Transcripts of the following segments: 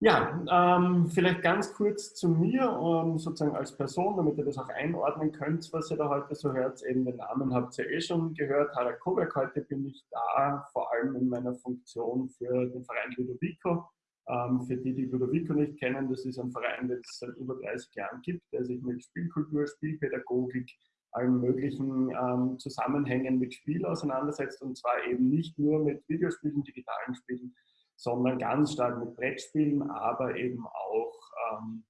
Ja, ähm, vielleicht ganz kurz zu mir, ähm, sozusagen als Person, damit ihr das auch einordnen könnt, was ihr da heute so hört. Eben den Namen habt ihr eh schon gehört. Harald Kovac, heute bin ich da, vor allem in meiner Funktion für den Verein Ludovico. Ähm, für die, die Ludovico nicht kennen, das ist ein Verein, den es seit über 30 Jahren gibt, der sich mit Spielkultur, Spielpädagogik, allen möglichen ähm, Zusammenhängen mit Spiel auseinandersetzt und zwar eben nicht nur mit Videospielen, digitalen Spielen, sondern ganz stark mit Brettspielen, aber eben auch ähm,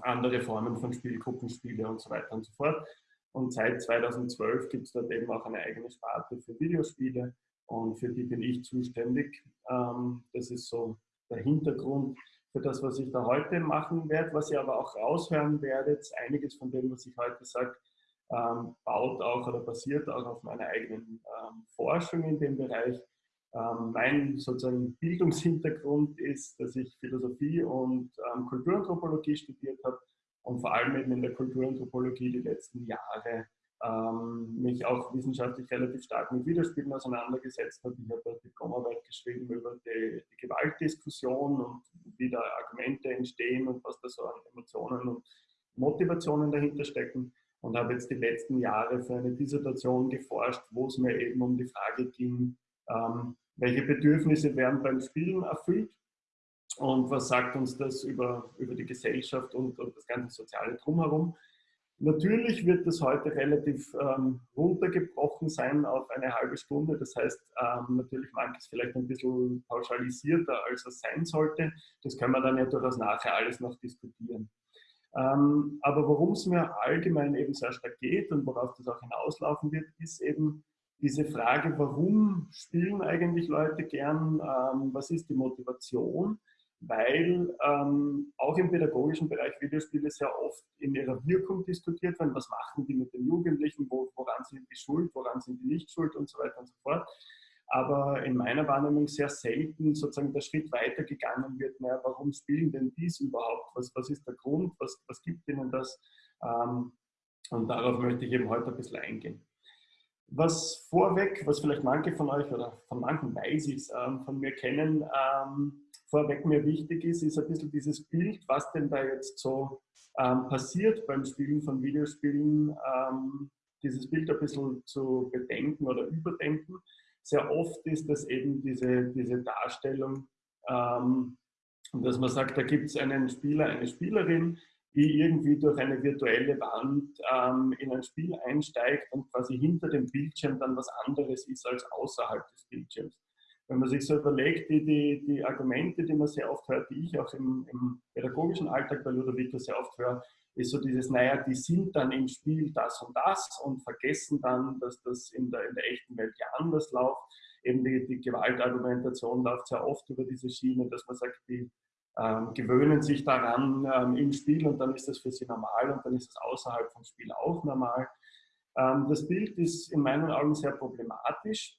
andere Formen von Spielgruppenspiele und so weiter und so fort. Und seit 2012 gibt es dort eben auch eine eigene Sparte für Videospiele und für die bin ich zuständig. Ähm, das ist so der Hintergrund für das, was ich da heute machen werde. Was ihr aber auch raushören werdet, einiges von dem, was ich heute sage, ähm, baut auch oder basiert auch auf meiner eigenen ähm, Forschung in dem Bereich. Ähm, mein sozusagen Bildungshintergrund ist, dass ich Philosophie und ähm, Kulturanthropologie studiert habe und vor allem eben in der Kulturanthropologie die letzten Jahre ähm, mich auch wissenschaftlich relativ stark mit Widerspielen auseinandergesetzt habe. Ich habe eine Diplomarbeit geschrieben über die, die, Gewaltdiskussion und wie da Argumente entstehen und was da so an Emotionen und Motivationen dahinter stecken und habe jetzt die letzten Jahre für eine Dissertation geforscht, wo es mir eben um die Frage ging, ähm, welche Bedürfnisse werden beim Spielen erfüllt und was sagt uns das über, über die Gesellschaft und, und das ganze soziale Drumherum. Natürlich wird das heute relativ ähm, runtergebrochen sein auf eine halbe Stunde. Das heißt, ähm, natürlich manches vielleicht ein bisschen pauschalisierter, als es sein sollte. Das können wir dann ja durchaus nachher alles noch diskutieren. Ähm, aber worum es mir allgemein eben sehr stark geht und worauf das auch hinauslaufen wird, ist eben diese Frage, warum spielen eigentlich Leute gern, ähm, was ist die Motivation, weil ähm, auch im pädagogischen Bereich Videospiele sehr oft in ihrer Wirkung diskutiert werden, was machen die mit den Jugendlichen, wo, woran sind die schuld, woran sind die nicht schuld? Und so weiter und so fort. Aber in meiner Wahrnehmung sehr selten sozusagen der Schritt weitergegangen wird, naja, warum spielen denn dies überhaupt, was, was ist der Grund, was, was gibt ihnen das? Ähm, und darauf möchte ich eben heute ein bisschen eingehen. Was vorweg, was vielleicht manche von euch oder von manchen weiß ich ähm, von mir kennen, ähm, vorweg mir wichtig ist, ist ein bisschen dieses Bild, was denn da jetzt so ähm, passiert beim Spielen von Videospielen, ähm, dieses Bild ein bisschen zu bedenken oder überdenken. Sehr oft ist das eben diese, diese Darstellung, ähm, dass man sagt, da gibt es einen Spieler, eine Spielerin, die irgendwie durch eine virtuelle Wand ähm, in ein Spiel einsteigt und quasi hinter dem Bildschirm dann was anderes ist als außerhalb des Bildschirms. Wenn man sich so überlegt, die, die, die Argumente, die man sehr oft hört, die ich auch im, im pädagogischen Alltag bei Ludovico sehr oft höre, ist so dieses, naja, die sind dann im Spiel das und das und vergessen dann, dass das in der, in der echten Welt ja anders läuft. Eben die, die Gewaltargumentation läuft sehr oft über diese Schiene, dass man sagt, die ähm, gewöhnen sich daran ähm, im Spiel und dann ist das für sie normal und dann ist es außerhalb vom Spiel auch normal. Ähm, das Bild ist in meinen Augen sehr problematisch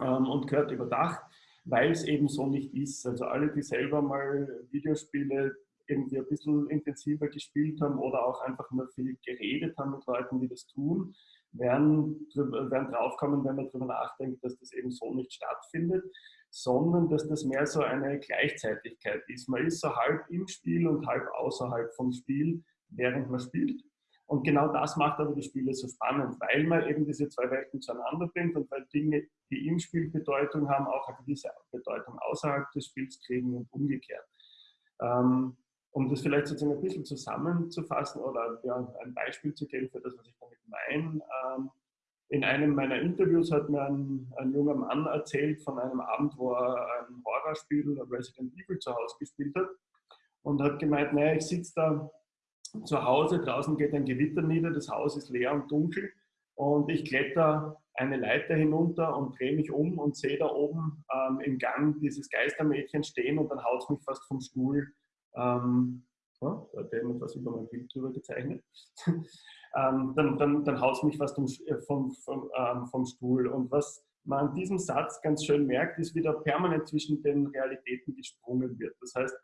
ähm, und gehört überdacht, weil es eben so nicht ist. Also alle, die selber mal Videospiele irgendwie ein bisschen intensiver gespielt haben oder auch einfach nur viel geredet haben mit Leuten, die das tun, werden, werden draufkommen, wenn man darüber nachdenkt, dass das eben so nicht stattfindet sondern dass das mehr so eine Gleichzeitigkeit ist. Man ist so halb im Spiel und halb außerhalb vom Spiel, während man spielt. Und genau das macht aber die Spiele so spannend, weil man eben diese zwei Welten zueinander bringt und weil Dinge, die im Spiel Bedeutung haben, auch eine gewisse Bedeutung außerhalb des Spiels kriegen und umgekehrt. Ähm, um das vielleicht sozusagen ein bisschen zusammenzufassen oder ja, ein Beispiel zu geben für das, was ich damit meine. In einem meiner Interviews hat mir ein, ein, junger Mann erzählt von einem Abend, wo er ein Horrorspiel Resident Evil zu Hause gespielt hat und hat gemeint, naja, ich sitze da zu Hause, draußen geht ein Gewitter nieder, das Haus ist leer und dunkel und ich kletter eine Leiter hinunter und drehe mich um und sehe da oben ähm, im Gang dieses Geistermädchen stehen und dann haut es mich fast vom Stuhl. Ähm, ja, da hat jemand was über mein Bild drüber gezeichnet. Ähm, dann, dann, dann haut mich fast äh, vom, vom, ähm, vom Stuhl. Und was man an diesem Satz ganz schön merkt, ist, wie da permanent zwischen den Realitäten gesprungen wird. Das heißt,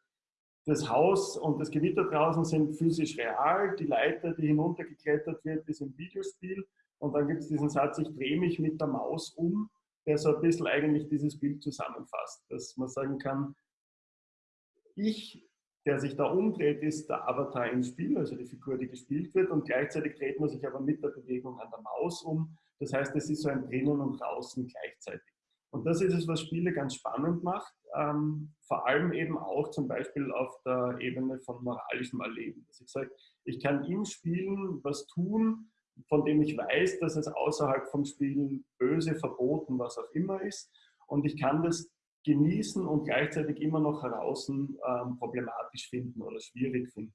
das Haus und das Gewitter draußen sind physisch real, die Leiter, die hinuntergeklettert wird, ist im Videospiel. Und dann gibt es diesen Satz, ich drehe mich mit der Maus um, der so ein bisschen eigentlich dieses Bild zusammenfasst, dass man sagen kann, ich, der sich da umdreht, ist der Avatar im Spiel, also die Figur, die gespielt wird und gleichzeitig dreht man sich aber mit der Bewegung an der Maus um. Das heißt, es ist so ein Drinnen und Draußen gleichzeitig. Und das ist es, was Spiele ganz spannend macht, ähm, vor allem eben auch zum Beispiel auf der Ebene von moralischem Erleben. Dass ich sage, ich kann im Spielen was tun, von dem ich weiß, dass es außerhalb vom Spiel böse, verboten, was auch immer ist. Und ich kann das genießen und gleichzeitig immer noch heraus ähm, problematisch finden oder schwierig finden.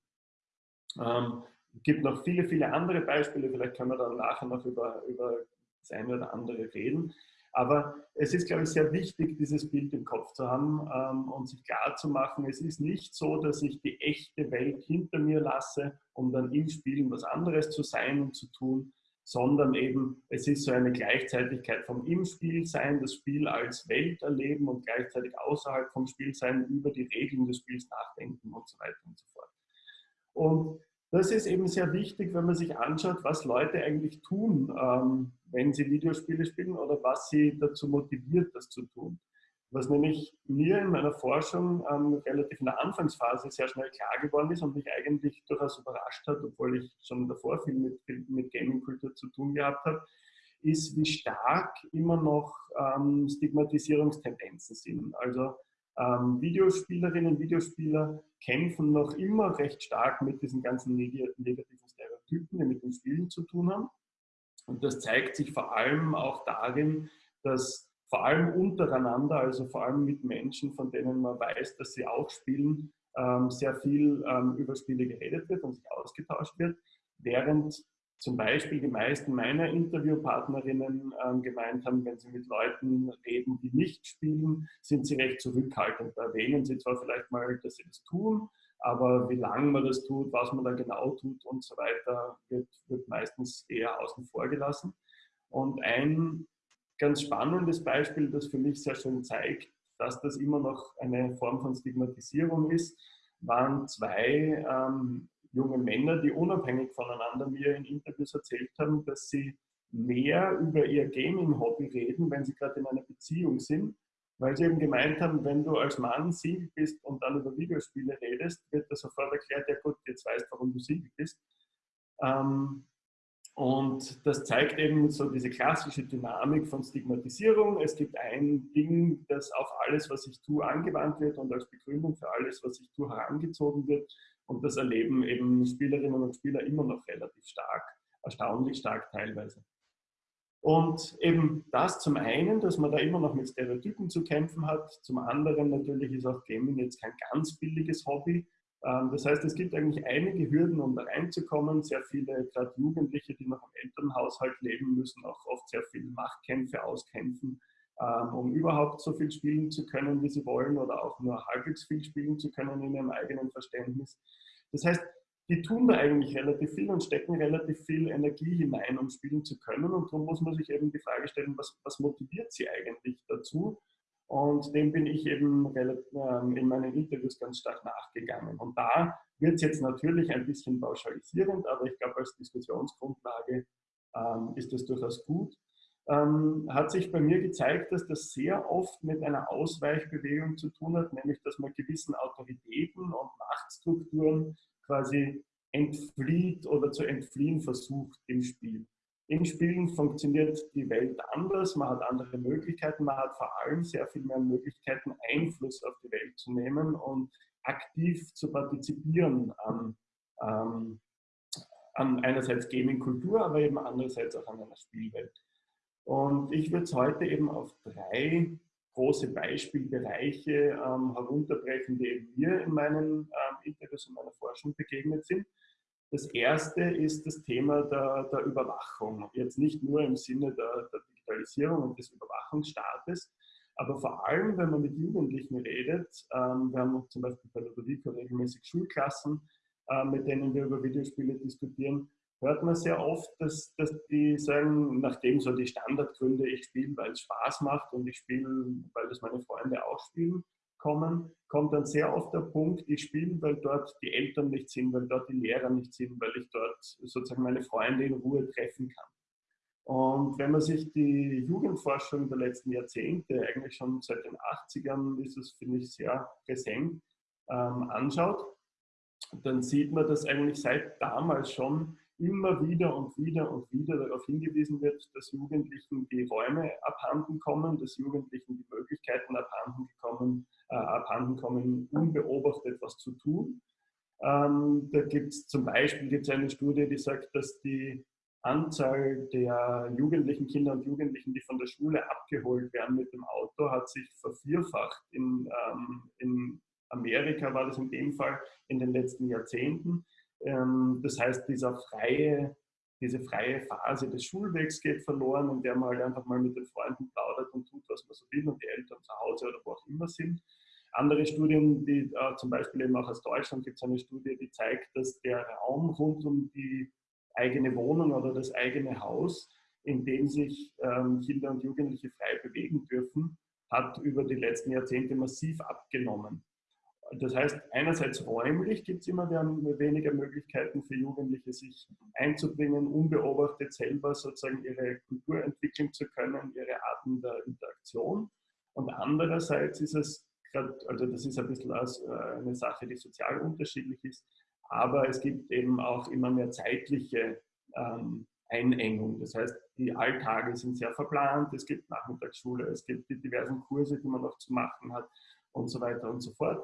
Ähm, es gibt noch viele, viele andere Beispiele, vielleicht können wir dann nachher noch über, über das eine oder andere reden. Aber es ist, glaube ich, sehr wichtig, dieses Bild im Kopf zu haben ähm, und sich klar zu machen, es ist nicht so, dass ich die echte Welt hinter mir lasse, um dann im Spielen was anderes zu sein und zu tun, sondern eben es ist so eine Gleichzeitigkeit vom im Spiel sein, das Spiel als Welt erleben und gleichzeitig außerhalb vom Spiel sein, über die Regeln des Spiels nachdenken und so weiter und so fort. Und das ist eben sehr wichtig, wenn man sich anschaut, was Leute eigentlich tun, ähm, wenn sie Videospiele spielen oder was sie dazu motiviert, das zu tun. Was nämlich mir in meiner Forschung ähm, relativ in der Anfangsphase sehr schnell klar geworden ist und mich eigentlich durchaus überrascht hat, obwohl ich schon davor viel mit, mit Gaming-Kultur zu tun gehabt habe, ist, wie stark immer noch ähm, Stigmatisierungstendenzen sind. Also ähm, Videospielerinnen und Videospieler kämpfen noch immer recht stark mit diesen ganzen negativen Stereotypen, die mit den Spielen zu tun haben. Und das zeigt sich vor allem auch darin, dass vor allem untereinander, also vor allem mit Menschen, von denen man weiß, dass sie auch spielen, ähm, sehr viel ähm, über Spiele geredet wird und sich ausgetauscht wird, während zum Beispiel die meisten meiner Interviewpartnerinnen ähm, gemeint haben, wenn sie mit Leuten reden, die nicht spielen, sind sie recht zurückhaltend. Da erwähnen sie zwar vielleicht mal, dass sie das tun, aber wie lange man das tut, was man da genau tut und so weiter, wird, wird meistens eher außen vor gelassen. Und ein ganz spannendes Beispiel, das für mich sehr schön zeigt, dass das immer noch eine Form von Stigmatisierung ist, waren zwei ähm, junge Männer, die unabhängig voneinander mir in Interviews erzählt haben, dass sie mehr über ihr Gaming-Hobby reden, wenn sie gerade in einer Beziehung sind, weil sie eben gemeint haben, wenn du als Mann Single bist und dann über Videospiele redest, wird das sofort erklärt, ja gut, jetzt weißt warum du Single bist. Ähm, und das zeigt eben so diese klassische Dynamik von Stigmatisierung. Es gibt ein Ding, das auf alles, was ich tue, angewandt wird und als Begründung für alles, was ich tue, herangezogen wird. Und das erleben eben Spielerinnen und Spieler immer noch relativ stark, erstaunlich stark teilweise. Und eben das zum einen, dass man da immer noch mit Stereotypen zu kämpfen hat, zum anderen natürlich ist auch Gaming jetzt kein ganz billiges Hobby. Ähm, das heißt, es gibt eigentlich einige Hürden, um da reinzukommen. Sehr viele, gerade Jugendliche, die noch im Elternhaushalt leben, müssen auch oft sehr viele Machtkämpfe auskämpfen, ähm, um überhaupt so viel spielen zu können, wie sie wollen oder auch nur halbwegs viel spielen zu können in ihrem eigenen Verständnis. Das heißt, die tun da eigentlich relativ viel und stecken relativ viel Energie hinein, um spielen zu können. Und darum muss man sich eben die Frage stellen, was, was motiviert sie eigentlich dazu? Und dem bin ich eben ähm, in meinen Interviews ganz stark nachgegangen. Und da wird es jetzt natürlich ein bisschen pauschalisierend, aber ich glaube, als Diskussionsgrundlage ähm, ist das durchaus gut ähm, hat sich bei mir gezeigt, dass das sehr oft mit einer Ausweichbewegung zu tun hat, nämlich dass man gewissen Autoritäten und Machtstrukturen quasi entflieht oder zu entfliehen versucht im Spiel. Im Spielen funktioniert die Welt anders, man hat andere Möglichkeiten, man hat vor allem sehr viel mehr Möglichkeiten, Einfluss auf die Welt zu nehmen und aktiv zu partizipieren an, ähm, an einerseits Gaming-Kultur, aber eben andererseits auch an einer Spielwelt. Und ich würde es heute eben auf drei große Beispielbereiche ähm, herunterbrechen, die mir in meinen ähm, Interviews und meiner Forschung begegnet sind. Das erste ist das Thema der, der Überwachung. Jetzt nicht nur im Sinne der, der, Digitalisierung und des Überwachungsstaates, aber vor allem, wenn man mit Jugendlichen redet. Ähm, wir haben zum Beispiel bei der Ludovico regelmäßig Schulklassen, äh, mit denen wir über Videospiele diskutieren hört man sehr oft, dass, dass die sagen, nachdem so die Standardgründe, ich spiele, weil es Spaß macht und ich spiele, weil das meine Freunde auch spielen, kommen, kommt dann sehr oft der Punkt, ich spiele, weil dort die Eltern nicht sind, weil dort die Lehrer nicht sind, weil ich dort sozusagen meine Freunde in Ruhe treffen kann. Und wenn man sich die Jugendforschung der letzten Jahrzehnte, eigentlich schon seit den 80ern, ist es, finde ich, sehr präsent, ähm, anschaut, dann sieht man, dass eigentlich seit damals schon immer wieder und wieder und wieder darauf hingewiesen wird, dass Jugendlichen die Räume abhanden kommen, dass Jugendlichen die Möglichkeiten abhanden, gekommen, äh, abhanden kommen, unbeobachtet was zu tun. Ähm, da gibt es zum Beispiel gibt's eine Studie, die sagt, dass die Anzahl der jugendlichen Kinder und Jugendlichen, die von der Schule abgeholt werden mit dem Auto, hat sich vervierfacht. In, ähm, in Amerika war das in dem Fall in den letzten Jahrzehnten. Ähm, das heißt, dieser freie, diese freie Phase des Schulwegs geht verloren, in der man halt einfach mal mit den Freunden plaudert und tut, was man so will und die Eltern zu Hause oder wo auch immer sind. Andere Studien, die äh, zum Beispiel eben auch aus Deutschland gibt es eine Studie, die zeigt, dass der Raum rund um die eigene Wohnung oder das eigene Haus, in dem sich ähm, Kinder und Jugendliche frei bewegen dürfen, hat über die letzten Jahrzehnte massiv abgenommen. Das heißt, einerseits räumlich gibt es immer weniger Möglichkeiten für Jugendliche, sich einzubringen, unbeobachtet selber sozusagen ihre Kultur entwickeln zu können, ihre Arten der Interaktion. Und andererseits ist es, also das ist ein bisschen äh, eine Sache, die sozial unterschiedlich ist, aber es gibt eben auch immer mehr zeitliche ähm, Einengung. Das heißt, die Alltage sind sehr verplant, es gibt Nachmittagsschule, es gibt die diversen Kurse, die man noch zu machen hat und so weiter und so fort.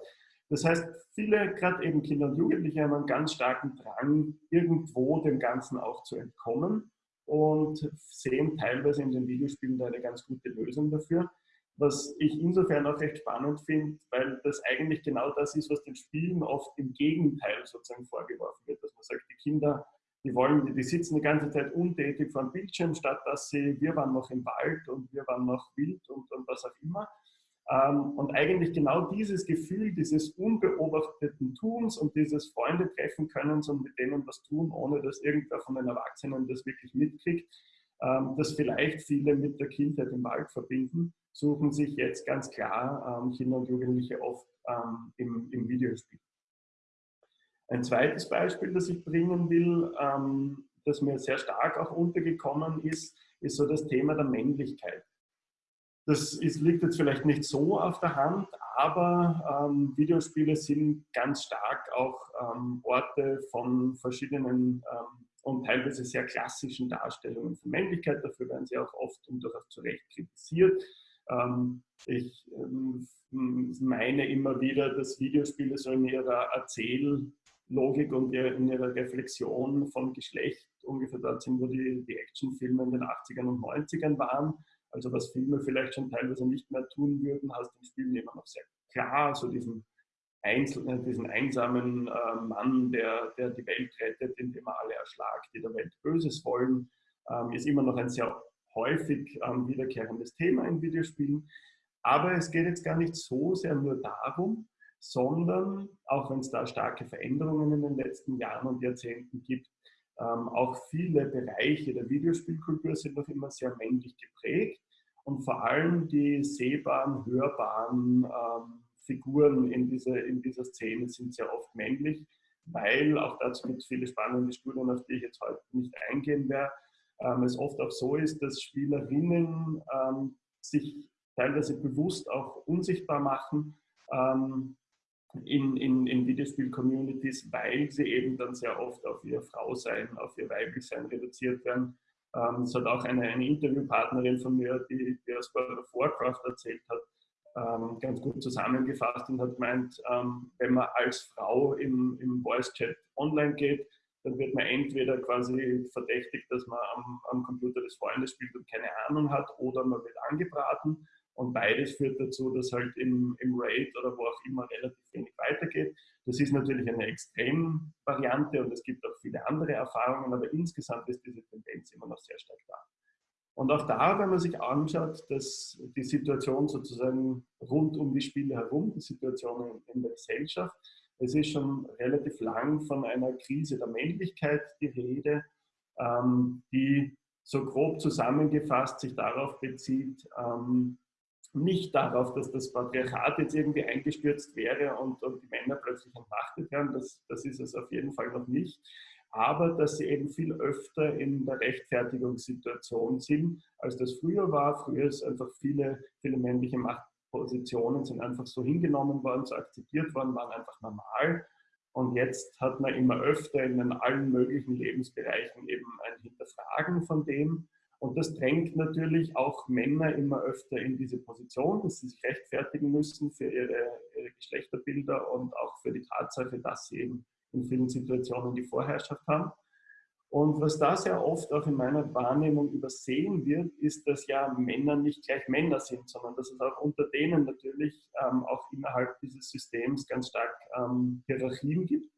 Das heißt, viele, gerade eben Kinder und Jugendliche, haben einen ganz starken Drang, irgendwo dem Ganzen auch zu entkommen und sehen teilweise in den Videospielen eine ganz gute Lösung dafür. Was ich insofern auch recht spannend finde, weil das eigentlich genau das ist, was den Spielen oft im Gegenteil sozusagen vorgeworfen wird, dass man sagt, die Kinder, die wollen, die sitzen die ganze Zeit untätig vor dem Bildschirm, statt dass sie, wir waren noch im Wald und wir waren noch wild und, und was auch immer. Ähm, und eigentlich genau dieses Gefühl dieses unbeobachteten Tuns und dieses Freunde treffen können und mit denen was tun, ohne dass irgendwer von den Erwachsenen das wirklich mitkriegt, ähm, das vielleicht viele mit der Kindheit im Wald verbinden, suchen sich jetzt ganz klar ähm, Kinder und Jugendliche oft im, im Videospiel. Ein zweites Beispiel, das ich bringen will, das mir sehr stark auch untergekommen ist, ist so das Thema der Männlichkeit. Das ist, liegt jetzt vielleicht nicht so auf der Hand, aber ähm, Videospiele sind ganz stark auch ähm, Orte von verschiedenen ähm, und teilweise sehr klassischen Darstellungen von Männlichkeit. Dafür werden sie auch oft und durchaus zu Recht kritisiert. Ähm, ich ähm, meine immer wieder, dass Videospiele so in ihrer Erzähllogik und in ihrer Reflexion von Geschlecht ungefähr dort sind, wo die, die Actionfilme in den 80ern und 90ern waren also was Filme vielleicht schon teilweise nicht mehr tun würden, hast du im Spiel immer noch sehr klar, so diesen, einzelnen, diesen einsamen äh, Mann, der, der die Welt rettet, indem er alle erschlagt, die der Welt Böses wollen, ähm, ist immer noch ein sehr häufig ähm, wiederkehrendes Thema in Videospielen. Aber es geht jetzt gar nicht so sehr nur darum, sondern auch wenn es da starke Veränderungen in den letzten Jahren und Jahrzehnten gibt, ähm, auch viele Bereiche der Videospielkultur sind noch immer sehr männlich geprägt und vor allem die sehbaren, hörbaren ähm, Figuren in, diese, in dieser Szene sind sehr oft männlich, weil, auch dazu gibt es viele spannende Studien, auf die ich jetzt heute nicht eingehen werde, ähm, es oft auch so ist, dass Spielerinnen ähm, sich teilweise bewusst auch unsichtbar machen ähm, in, in, in Videospiel-Communities, weil sie eben dann sehr oft auf ihr Frausein, auf ihr Weiblichsein reduziert werden ähm, es hat auch eine, eine Interviewpartnerin von mir, die, die aus World of Warcraft erzählt hat, ähm, ganz gut zusammengefasst und hat gemeint, ähm, wenn man als Frau im, im Voice-Chat online geht, dann wird man entweder quasi verdächtigt, dass man am, am Computer des Freundes spielt und keine Ahnung hat, oder man wird angebraten. Und beides führt dazu, dass halt im, im Raid oder wo auch immer relativ wenig weitergeht. Das ist natürlich eine Extremvariante und es gibt auch viele andere Erfahrungen, aber insgesamt ist diese Tendenz immer noch sehr stark da. Und auch da, wenn man sich anschaut, dass die Situation sozusagen rund um die Spiele herum, die Situation in der Gesellschaft, es ist schon relativ lang von einer Krise der Männlichkeit die Rede, ähm, die so grob zusammengefasst sich darauf bezieht, ähm, nicht darauf, dass das Patriarchat jetzt irgendwie eingestürzt wäre und, und die Männer plötzlich entmachtet werden, das, das ist es auf jeden Fall noch nicht, aber dass sie eben viel öfter in der Rechtfertigungssituation sind, als das früher war. Früher ist einfach viele, viele männliche Macht, Positionen sind einfach so hingenommen worden, so akzeptiert worden, waren einfach normal. Und jetzt hat man immer öfter in allen möglichen Lebensbereichen eben ein Hinterfragen von dem. Und das drängt natürlich auch Männer immer öfter in diese Position, dass sie sich rechtfertigen müssen für ihre, ihre Geschlechterbilder und auch für die Tatsache, dass sie eben in vielen Situationen die Vorherrschaft haben. Und was da sehr oft auch in meiner Wahrnehmung übersehen wird, ist, dass ja Männer nicht gleich Männer sind, sondern dass es auch unter denen natürlich ähm, auch innerhalb dieses Systems ganz stark ähm, Hierarchien gibt.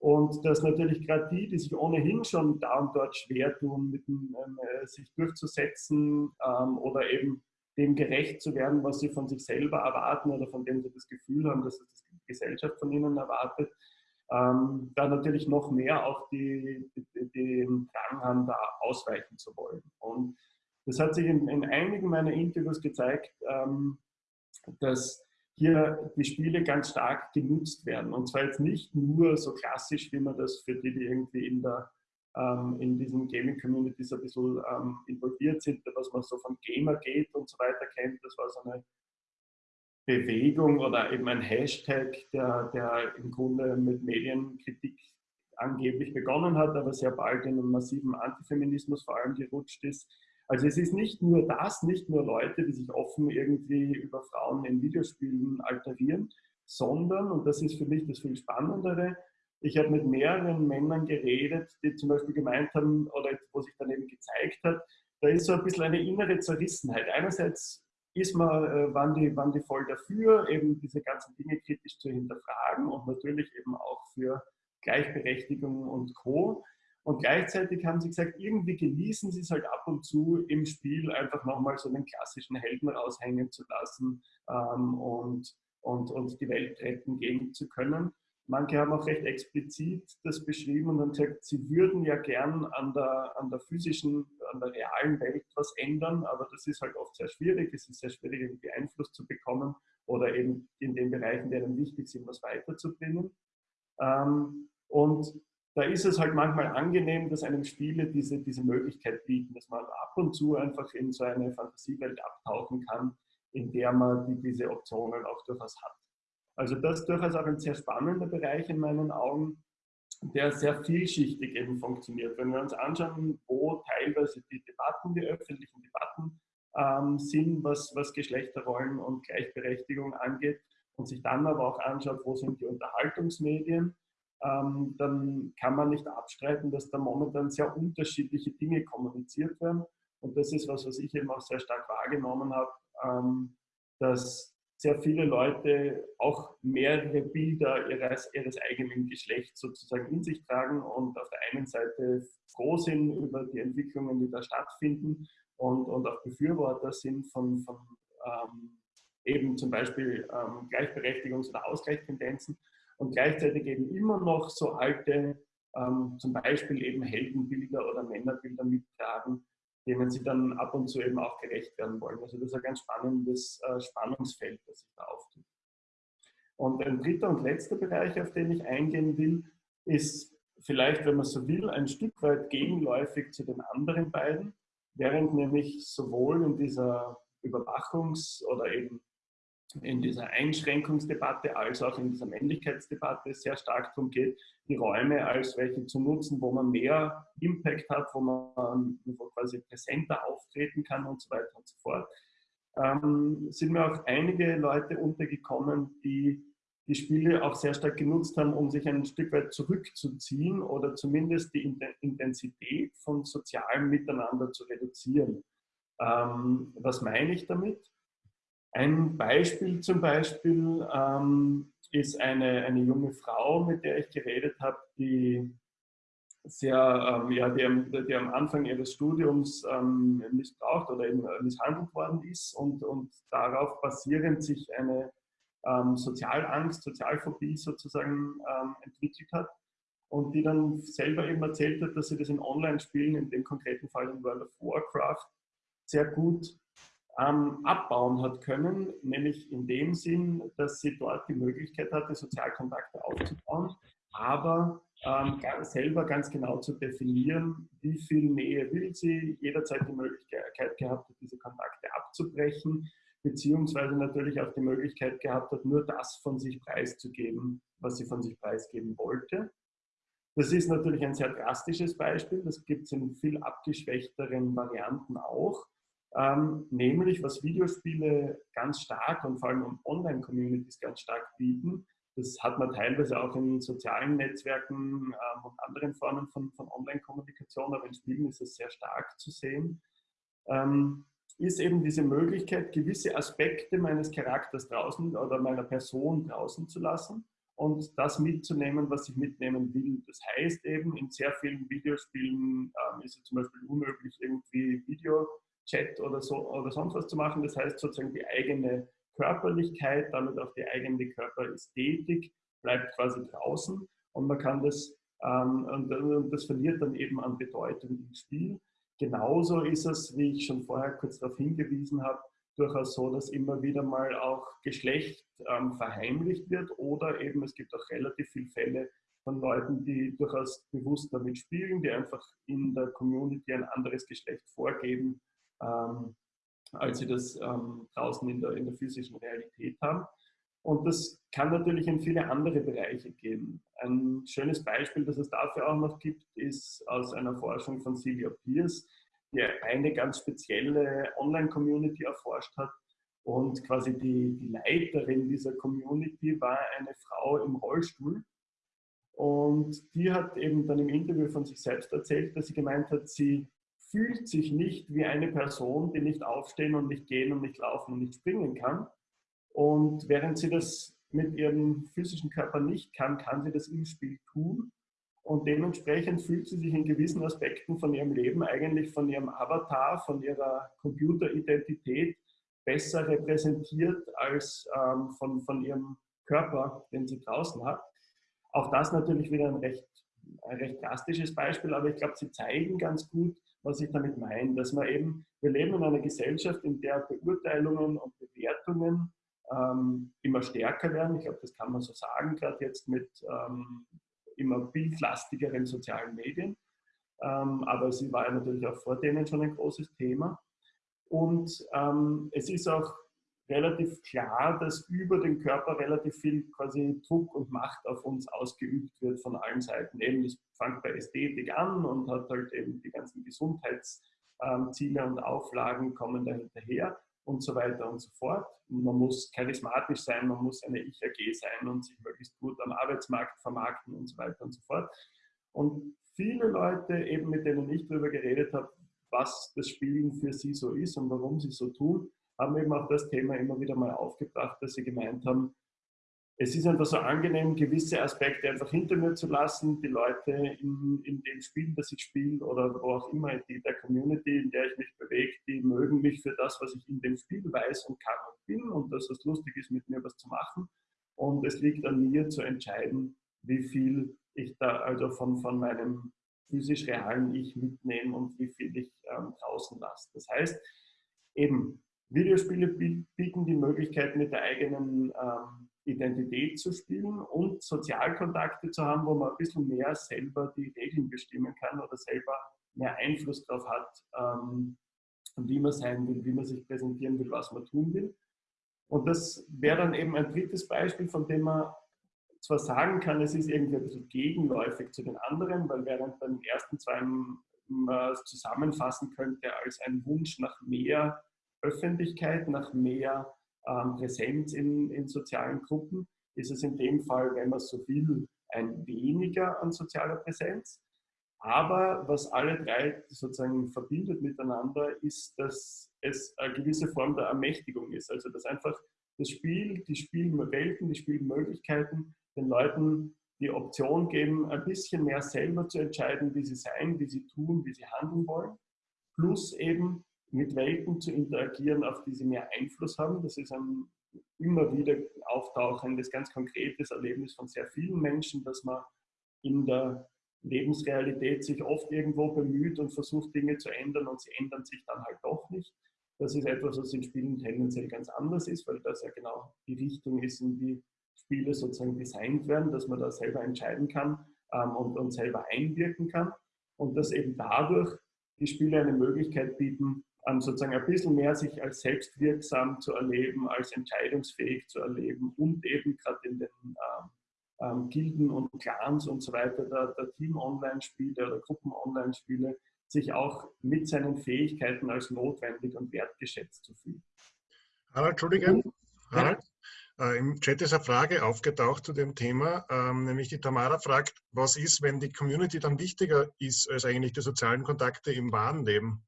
Und dass natürlich gerade die, die sich ohnehin schon da und dort schwer tun, mit dem, ähm, äh, sich durchzusetzen ähm, oder eben dem gerecht zu werden, was sie von sich selber erwarten oder von dem sie das Gefühl haben, dass es die Gesellschaft von ihnen erwartet, ähm, da natürlich noch mehr auch die, die, den Drang haben, da ausweichen zu wollen. Und das hat sich in, in einigen meiner Interviews gezeigt, ähm, dass hier die Spiele ganz stark genutzt werden. Und zwar jetzt nicht nur so klassisch, wie man das für die, die irgendwie in der ähm, in diesen Gaming-Communities ein bisschen ähm, involviert sind, was man so von Gamergate und so weiter kennt. Das war so eine Bewegung oder eben ein Hashtag, der, der im Grunde mit Medienkritik angeblich begonnen hat, aber sehr bald in einen massiven Antifeminismus vor allem gerutscht ist. Also es ist nicht nur das, nicht nur Leute, die sich offen irgendwie über Frauen in Videospielen alterieren, sondern, und das ist für mich das viel Spannendere, ich habe mit mehreren Männern geredet, die zum Beispiel gemeint haben, oder wo sich dann eben gezeigt hat, da ist so ein bisschen eine innere Zerrissenheit. Einerseits ist man, äh, waren, die, waren die voll dafür, eben diese ganzen Dinge kritisch zu hinterfragen und natürlich eben auch für Gleichberechtigung und Co. Und gleichzeitig haben sie gesagt, irgendwie genießen sie es halt ab und zu im Spiel einfach nochmal so den klassischen Helden raushängen zu lassen ähm, und, und, und die Welt retten gehen zu können. Manche haben auch recht explizit das beschrieben und haben gesagt, sie würden ja gern an der, an der physischen, an der realen Welt was ändern, aber das ist halt oft sehr schwierig. Es ist sehr schwierig, irgendwie Einfluss zu bekommen oder eben in den Bereichen, die einem wichtig sind, was weiterzubringen. Ähm, und da ist es halt manchmal angenehm, dass einem Spiele diese, diese Möglichkeit bieten, dass man ab und zu einfach in so eine Fantasiewelt abtauchen kann, in der man die, diese Optionen auch durchaus hat. Also das ist durchaus auch ein sehr spannender Bereich in meinen Augen, der sehr vielschichtig eben funktioniert. Wenn wir uns anschauen, wo teilweise die Debatten, die öffentlichen Debatten ähm, sind, was, was Geschlechterrollen und Gleichberechtigung angeht, und sich dann aber auch anschaut, wo sind die Unterhaltungsmedien, ähm, dann kann man nicht abstreiten, dass da momentan sehr unterschiedliche Dinge kommuniziert werden. Und das ist was, was ich eben auch sehr stark wahrgenommen habe, ähm, dass sehr viele Leute auch mehrere Bilder ihres, ihres eigenen Geschlechts sozusagen in sich tragen und auf der einen Seite froh sind über die Entwicklungen, die da stattfinden und, und auch Befürworter sind von, von ähm, eben zum Beispiel ähm, Gleichberechtigungs- oder Ausgleichstendenzen und gleichzeitig eben immer noch so alte, ähm, zum Beispiel eben Heldenbilder oder Männerbilder mittragen, denen sie dann ab und zu eben auch gerecht werden wollen. Also das ist ein ganz spannendes äh, Spannungsfeld, das sich da auftut. Und ein dritter und letzter Bereich, auf den ich eingehen will, ist vielleicht, wenn man so will, ein Stück weit gegenläufig zu den anderen beiden, während nämlich sowohl in dieser Überwachungs- oder eben in dieser Einschränkungsdebatte als auch in dieser Männlichkeitsdebatte sehr stark darum geht, die Räume als welche zu nutzen, wo man mehr Impact hat, wo man quasi präsenter auftreten kann und so weiter und so fort. Ähm, sind mir auch einige Leute untergekommen, die die Spiele auch sehr stark genutzt haben, um sich ein Stück weit zurückzuziehen oder zumindest die Intensität von sozialem Miteinander zu reduzieren. Ähm, was meine ich damit? Ein Beispiel zum Beispiel ähm, ist eine, eine junge Frau, mit der ich geredet habe, die sehr, ähm, ja, die, die, am Anfang ihres Studiums ähm, missbraucht oder eben misshandelt worden ist und, und darauf basierend sich eine ähm, Sozialangst, Sozialphobie sozusagen ähm, entwickelt hat und die dann selber eben erzählt hat, dass sie das in Online-Spielen, in dem konkreten Fall in World of Warcraft, sehr gut ähm, abbauen hat können, nämlich in dem Sinn, dass sie dort die Möglichkeit hatte, Sozialkontakte aufzubauen, aber ähm, selber ganz genau zu definieren, wie viel Nähe will sie, jederzeit die Möglichkeit gehabt hat, diese Kontakte abzubrechen, beziehungsweise natürlich auch die Möglichkeit gehabt hat, nur das von sich preiszugeben, was sie von sich preisgeben wollte. Das ist natürlich ein sehr drastisches Beispiel, das gibt es in viel abgeschwächteren Varianten auch. Ähm, nämlich, was Videospiele ganz stark und vor allem Online-Communities ganz stark bieten, das hat man teilweise auch in sozialen Netzwerken ähm, und anderen Formen von, von Online-Kommunikation, aber in Spielen ist es sehr stark zu sehen, ähm, ist eben diese Möglichkeit, gewisse Aspekte meines Charakters draußen oder meiner Person draußen zu lassen und das mitzunehmen, was ich mitnehmen will. Das heißt eben, in sehr vielen Videospielen ähm, ist es zum Beispiel unmöglich, irgendwie Videochat oder, so, oder sonst was zu machen. Das heißt sozusagen die eigene Körperlichkeit, damit auch die eigene Körperästhetik bleibt quasi draußen und man kann das, ähm, und, und das verliert dann eben an Bedeutung im Spiel. Genauso ist es, wie ich schon vorher kurz darauf hingewiesen habe, durchaus so, dass immer wieder mal auch Geschlecht ähm, verheimlicht wird oder eben es gibt auch relativ viele Fälle von Leuten, die durchaus bewusst damit spielen, die einfach in der Community ein anderes Geschlecht vorgeben, ähm, als sie das ähm, draußen in der, in der physischen Realität haben. Und das kann natürlich in viele andere Bereiche gehen. Ein schönes Beispiel, das es dafür auch noch gibt, ist aus einer Forschung von Celia Pierce, die eine ganz spezielle Online-Community erforscht hat. Und quasi die, die Leiterin dieser Community war eine Frau im Rollstuhl. Und die hat eben dann im Interview von sich selbst erzählt, dass sie gemeint hat, sie fühlt sich nicht wie eine Person, die nicht aufstehen und nicht gehen und nicht laufen und nicht springen kann. Und während sie das mit ihrem physischen Körper nicht kann, kann sie das im Spiel tun. Und dementsprechend fühlt sie sich in gewissen Aspekten von ihrem Leben eigentlich von ihrem Avatar, von ihrer Computeridentität besser repräsentiert als ähm, von, von ihrem Körper, den sie draußen hat. Auch das natürlich wieder ein recht, ein recht drastisches Beispiel, aber ich glaube, sie zeigen ganz gut, was ich damit meine, dass man eben, wir leben in einer Gesellschaft, in der Beurteilungen und Bewertungen ähm, immer stärker werden. Ich glaube, das kann man so sagen, gerade jetzt mit ähm, immer bildlastigeren sozialen Medien. Ähm, aber sie war natürlich auch vor denen schon ein großes Thema. Und ähm, es ist auch relativ klar, dass über den Körper relativ viel quasi Druck und Macht auf uns ausgeübt wird von allen Seiten. Eben, es fängt bei Ästhetik an und hat halt eben die ganzen Gesundheitsziele und Auflagen kommen da hinterher und so weiter und so fort. Man muss charismatisch sein, man muss eine Ich-AG sein und sich möglichst gut am Arbeitsmarkt vermarkten und so weiter und so fort. Und viele Leute, eben mit denen ich darüber geredet habe, was das Spielen für sie so ist und warum sie so tun, haben eben auch das Thema immer wieder mal aufgebracht, dass sie gemeint haben, es ist einfach so angenehm, gewisse Aspekte einfach hinter mir zu lassen, die Leute in, in dem Spiel, das ich spiele oder wo auch immer, die, der Community, in der ich mich bewege, die mögen mich für das, was ich in dem Spiel weiß und kann und bin und dass es lustig ist, mit mir was zu machen. Und es liegt an mir zu entscheiden, wie viel ich da also von, von meinem physisch realen Ich mitnehme und wie viel ich ähm, draußen lasse. Das heißt, eben, Videospiele bieten die Möglichkeit, mit der eigenen ähm, Identität zu spielen und Sozialkontakte zu haben, wo man ein bisschen mehr selber die Regeln bestimmen kann oder selber mehr Einfluss darauf hat, ähm, wie man sein will, wie man sich präsentieren will, was man tun will. Und das wäre dann eben ein drittes Beispiel, von dem man zwar sagen kann, es ist irgendwie ein bisschen gegenläufig zu den anderen, weil während bei den ersten zwei man es zusammenfassen könnte als ein Wunsch nach mehr Öffentlichkeit, nach mehr ähm, Präsenz in, in sozialen Gruppen, ist es in dem Fall, wenn man so will, ein weniger an sozialer Präsenz. Aber was alle drei sozusagen verbindet miteinander, ist, dass es eine gewisse Form der Ermächtigung ist. Also dass einfach das Spiel, die Spielwelten, die Spielmöglichkeiten den Leuten die Option geben, ein bisschen mehr selber zu entscheiden, wie sie sein, wie sie tun, wie sie handeln wollen. Plus eben mit Welten zu interagieren, auf die sie mehr Einfluss haben. Das ist ein immer wieder auftauchendes, ganz konkretes Erlebnis von sehr vielen Menschen, dass man in der Lebensrealität sich oft irgendwo bemüht und versucht, Dinge zu ändern und sie ändern sich dann halt doch nicht. Das ist etwas, was in Spielen tendenziell ganz anders ist, weil das ja genau die Richtung ist, in die Spiele sozusagen designt werden, dass man da selber entscheiden kann ähm, und, und selber einwirken kann. Und dass eben dadurch die Spiele eine Möglichkeit bieten, ähm, sozusagen ein bisschen mehr sich als selbstwirksam zu erleben, als entscheidungsfähig zu erleben und eben gerade in den ähm, ähm, Gilden und Clans und so weiter, der, der Team-Online-Spiele oder Gruppen-Online-Spiele, sich auch mit seinen Fähigkeiten als notwendig und wertgeschätzt zu fühlen. Harald, Entschuldige. Harald, äh, Im Chat ist eine Frage aufgetaucht zu dem Thema, ähm, nämlich die Tamara fragt, was ist, wenn die Community dann wichtiger ist als eigentlich die sozialen Kontakte im wahren Leben?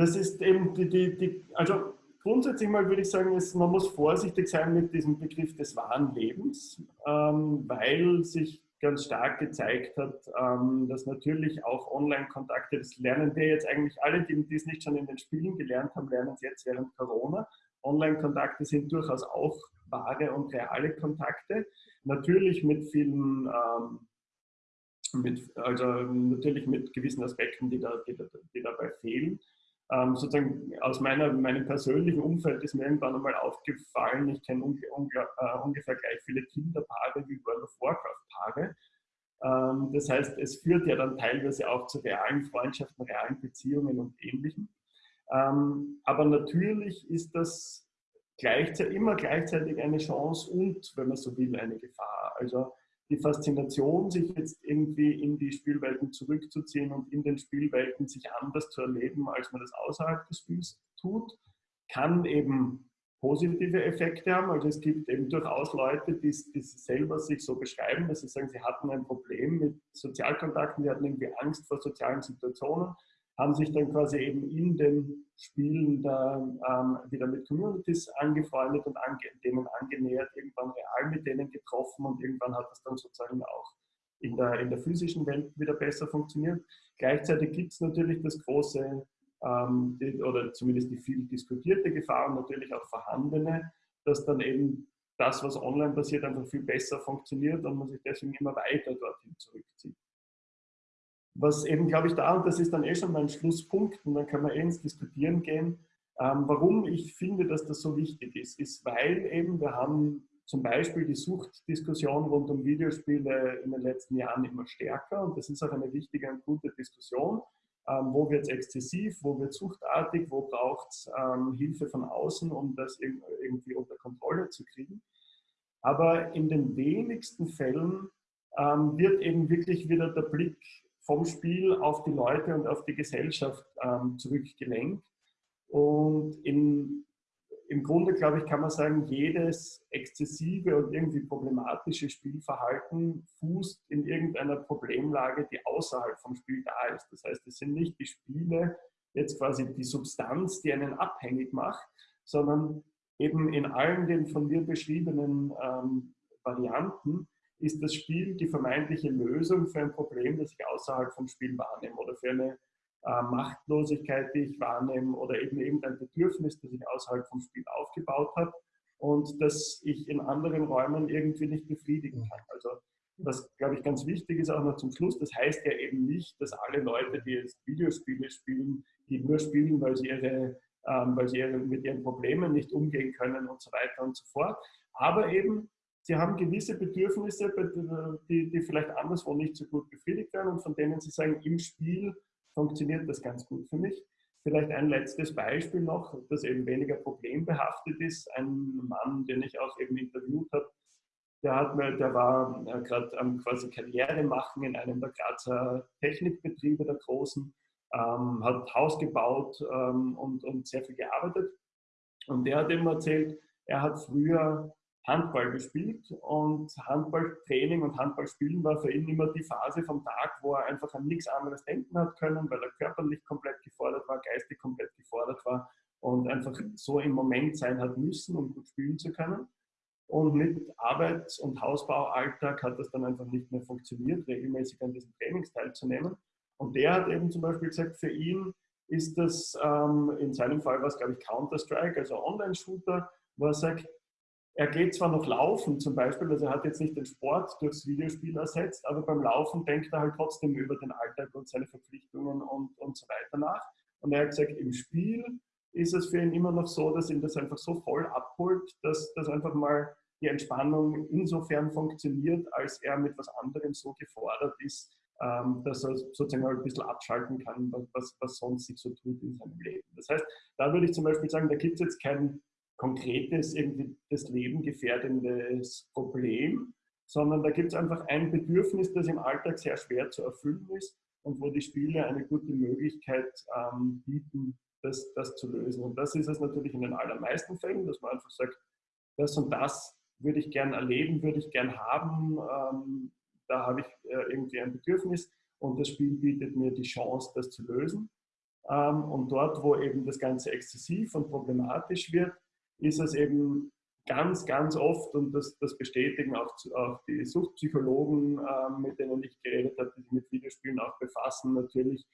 Das ist eben die, die, die also grundsätzlich mal würde ich sagen, ist, man muss vorsichtig sein mit diesem Begriff des wahren Lebens, ähm, weil sich ganz stark gezeigt hat, ähm, dass natürlich auch Online-Kontakte, das lernen wir jetzt eigentlich alle, die, die es nicht schon in den Spielen gelernt haben, lernen es jetzt während Corona. Online-Kontakte sind durchaus auch wahre und reale Kontakte. Natürlich mit vielen, ähm, mit, also natürlich mit gewissen Aspekten, die, da, die, die dabei fehlen. Ähm, sozusagen aus meiner, meinem persönlichen Umfeld ist mir irgendwann einmal aufgefallen, ich kenne unge, unge, äh, ungefähr gleich viele Kinderpaare wie World of Warcraft-Paare. Ähm, das heißt, es führt ja dann teilweise auch zu realen Freundschaften, realen Beziehungen und Ähnlichem. Ähm, aber natürlich ist das gleichzeitig, immer gleichzeitig eine Chance und, wenn man so will, eine Gefahr. Also die Faszination, sich jetzt irgendwie in die Spielwelten zurückzuziehen und in den Spielwelten sich anders zu erleben, als man das außerhalb des Spiels tut, kann eben positive Effekte haben. Also es gibt eben durchaus Leute, die, die selber sich so beschreiben, dass sie sagen, sie hatten ein Problem mit Sozialkontakten, sie hatten irgendwie Angst vor sozialen Situationen haben sich dann quasi eben in den Spielen da, ähm, wieder mit Communities angefreundet und ange denen angenähert, irgendwann real mit denen getroffen und irgendwann hat das dann sozusagen auch in der, in der physischen Welt wieder besser funktioniert. Gleichzeitig gibt es natürlich das große ähm, die, oder zumindest die viel diskutierte Gefahr und natürlich auch vorhandene, dass dann eben das, was online passiert, einfach viel besser funktioniert und man sich deswegen immer weiter dorthin zurückzieht. Was eben, glaube ich, da, und das ist dann eh schon mein Schlusspunkt, und dann kann man eh ins Diskutieren gehen, ähm, warum ich finde, dass das so wichtig ist, ist, weil eben wir haben zum Beispiel die Suchtdiskussion rund um Videospiele in den letzten Jahren immer stärker und das ist auch eine wichtige und gute Diskussion. Ähm, wo wird es exzessiv, wo wird es suchtartig, wo braucht es ähm, Hilfe von außen, um das irgendwie unter Kontrolle zu kriegen. Aber in den wenigsten Fällen ähm, wird eben wirklich wieder der Blick vom Spiel auf die Leute und auf die Gesellschaft ähm, zurückgelenkt. Und in, im Grunde, glaube ich, kann man sagen, jedes exzessive und irgendwie problematische Spielverhalten fußt in irgendeiner Problemlage, die außerhalb vom Spiel da ist. Das heißt, es sind nicht die Spiele, jetzt quasi die Substanz, die einen abhängig macht, sondern eben in allen den von mir beschriebenen ähm, Varianten ist das Spiel die vermeintliche Lösung für ein Problem, das ich außerhalb vom Spiel wahrnehme oder für eine äh, Machtlosigkeit, die ich wahrnehme oder eben irgendein Bedürfnis, das ich außerhalb vom Spiel aufgebaut habe und das ich in anderen Räumen irgendwie nicht befriedigen kann. Also was, glaube ich, ganz wichtig ist auch noch zum Schluss, das heißt ja eben nicht, dass alle Leute, die jetzt Videospiele spielen, die nur spielen, weil sie, ihre, ähm, weil sie mit ihren Problemen nicht umgehen können und so weiter und so fort. Aber eben sie haben gewisse Bedürfnisse, die, die vielleicht anderswo nicht so gut befriedigt werden und von denen sie sagen, im Spiel funktioniert das ganz gut für mich. Vielleicht ein letztes Beispiel noch, das eben weniger problembehaftet ist. Ein Mann, den ich auch eben interviewt habe, der, hat mir, der war äh, gerade am quasi Karriere machen in einem der Grazer Technikbetriebe der großen, ähm, hat Haus gebaut ähm, und, und sehr viel gearbeitet. Und der hat ihm erzählt, er hat früher Handball gespielt und Handballtraining und Handballspielen war für ihn immer die Phase vom Tag, wo er einfach an nichts anderes denken hat können, weil er körperlich komplett gefordert war, geistig komplett gefordert war und einfach so im Moment sein hat müssen, um gut spielen zu können. Und mit Arbeits- und Hausbaualltag hat das dann einfach nicht mehr funktioniert, regelmäßig an diesem Trainings teilzunehmen. Und der hat eben zum Beispiel gesagt, für ihn ist das, ähm, in seinem Fall war es, glaube ich, Counter-Strike, also Online-Shooter, wo er sagt, er geht zwar noch laufen zum Beispiel, also er hat jetzt nicht den Sport durchs Videospiel ersetzt, aber beim Laufen denkt er halt trotzdem über den Alltag und seine Verpflichtungen und, und so weiter nach. Und er hat gesagt, im Spiel ist es für ihn immer noch so, dass ihn das einfach so voll abholt, dass das einfach mal die Entspannung insofern funktioniert, als er mit was anderem so gefordert ist, ähm, dass er sozusagen mal ein bisschen abschalten kann, was, was sonst sich so tut in seinem Leben. Das heißt, da würde ich zum Beispiel sagen, da gibt es jetzt kein konkretes, irgendwie das Leben gefährdendes Problem, sondern da gibt es einfach ein Bedürfnis, das im Alltag sehr schwer zu erfüllen ist und wo die Spiele eine gute Möglichkeit ähm, bieten, das, das zu lösen. Und das ist es natürlich in den allermeisten Fällen, dass man einfach sagt, das und das würde ich gern erleben, würde ich gern haben, ähm, da habe ich äh, irgendwie ein Bedürfnis und das Spiel bietet mir die Chance, das zu lösen. Ähm, und dort, wo eben das Ganze exzessiv und problematisch wird, ist es eben ganz, ganz oft, und das, das bestätigen auch, auch die Suchtpsychologen, äh, mit denen ich geredet habe, die sich mit Videospielen auch befassen, natürlich,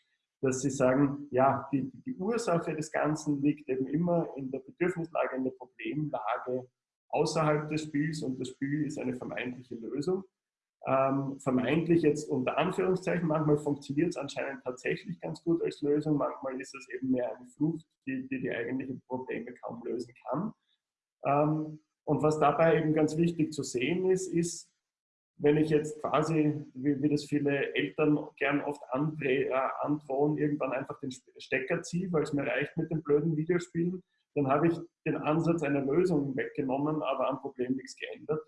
dass sie sagen, ja, die, die Ursache des Ganzen liegt eben immer in der Bedürfnislage, in der Problemlage außerhalb des Spiels und das Spiel ist eine vermeintliche Lösung. Ähm, vermeintlich jetzt unter Anführungszeichen, manchmal funktioniert es anscheinend tatsächlich ganz gut als Lösung, manchmal ist es eben mehr eine Flucht, die die, die eigentlichen Probleme kaum lösen kann. Ähm, und was dabei eben ganz wichtig zu sehen ist, ist, wenn ich jetzt quasi, wie, wie das viele Eltern gern oft andreh, äh, androhen, irgendwann einfach den Stecker ziehe, weil es mir reicht mit den blöden Videospielen, dann habe ich den Ansatz einer Lösung weggenommen, aber am Problem nichts geändert.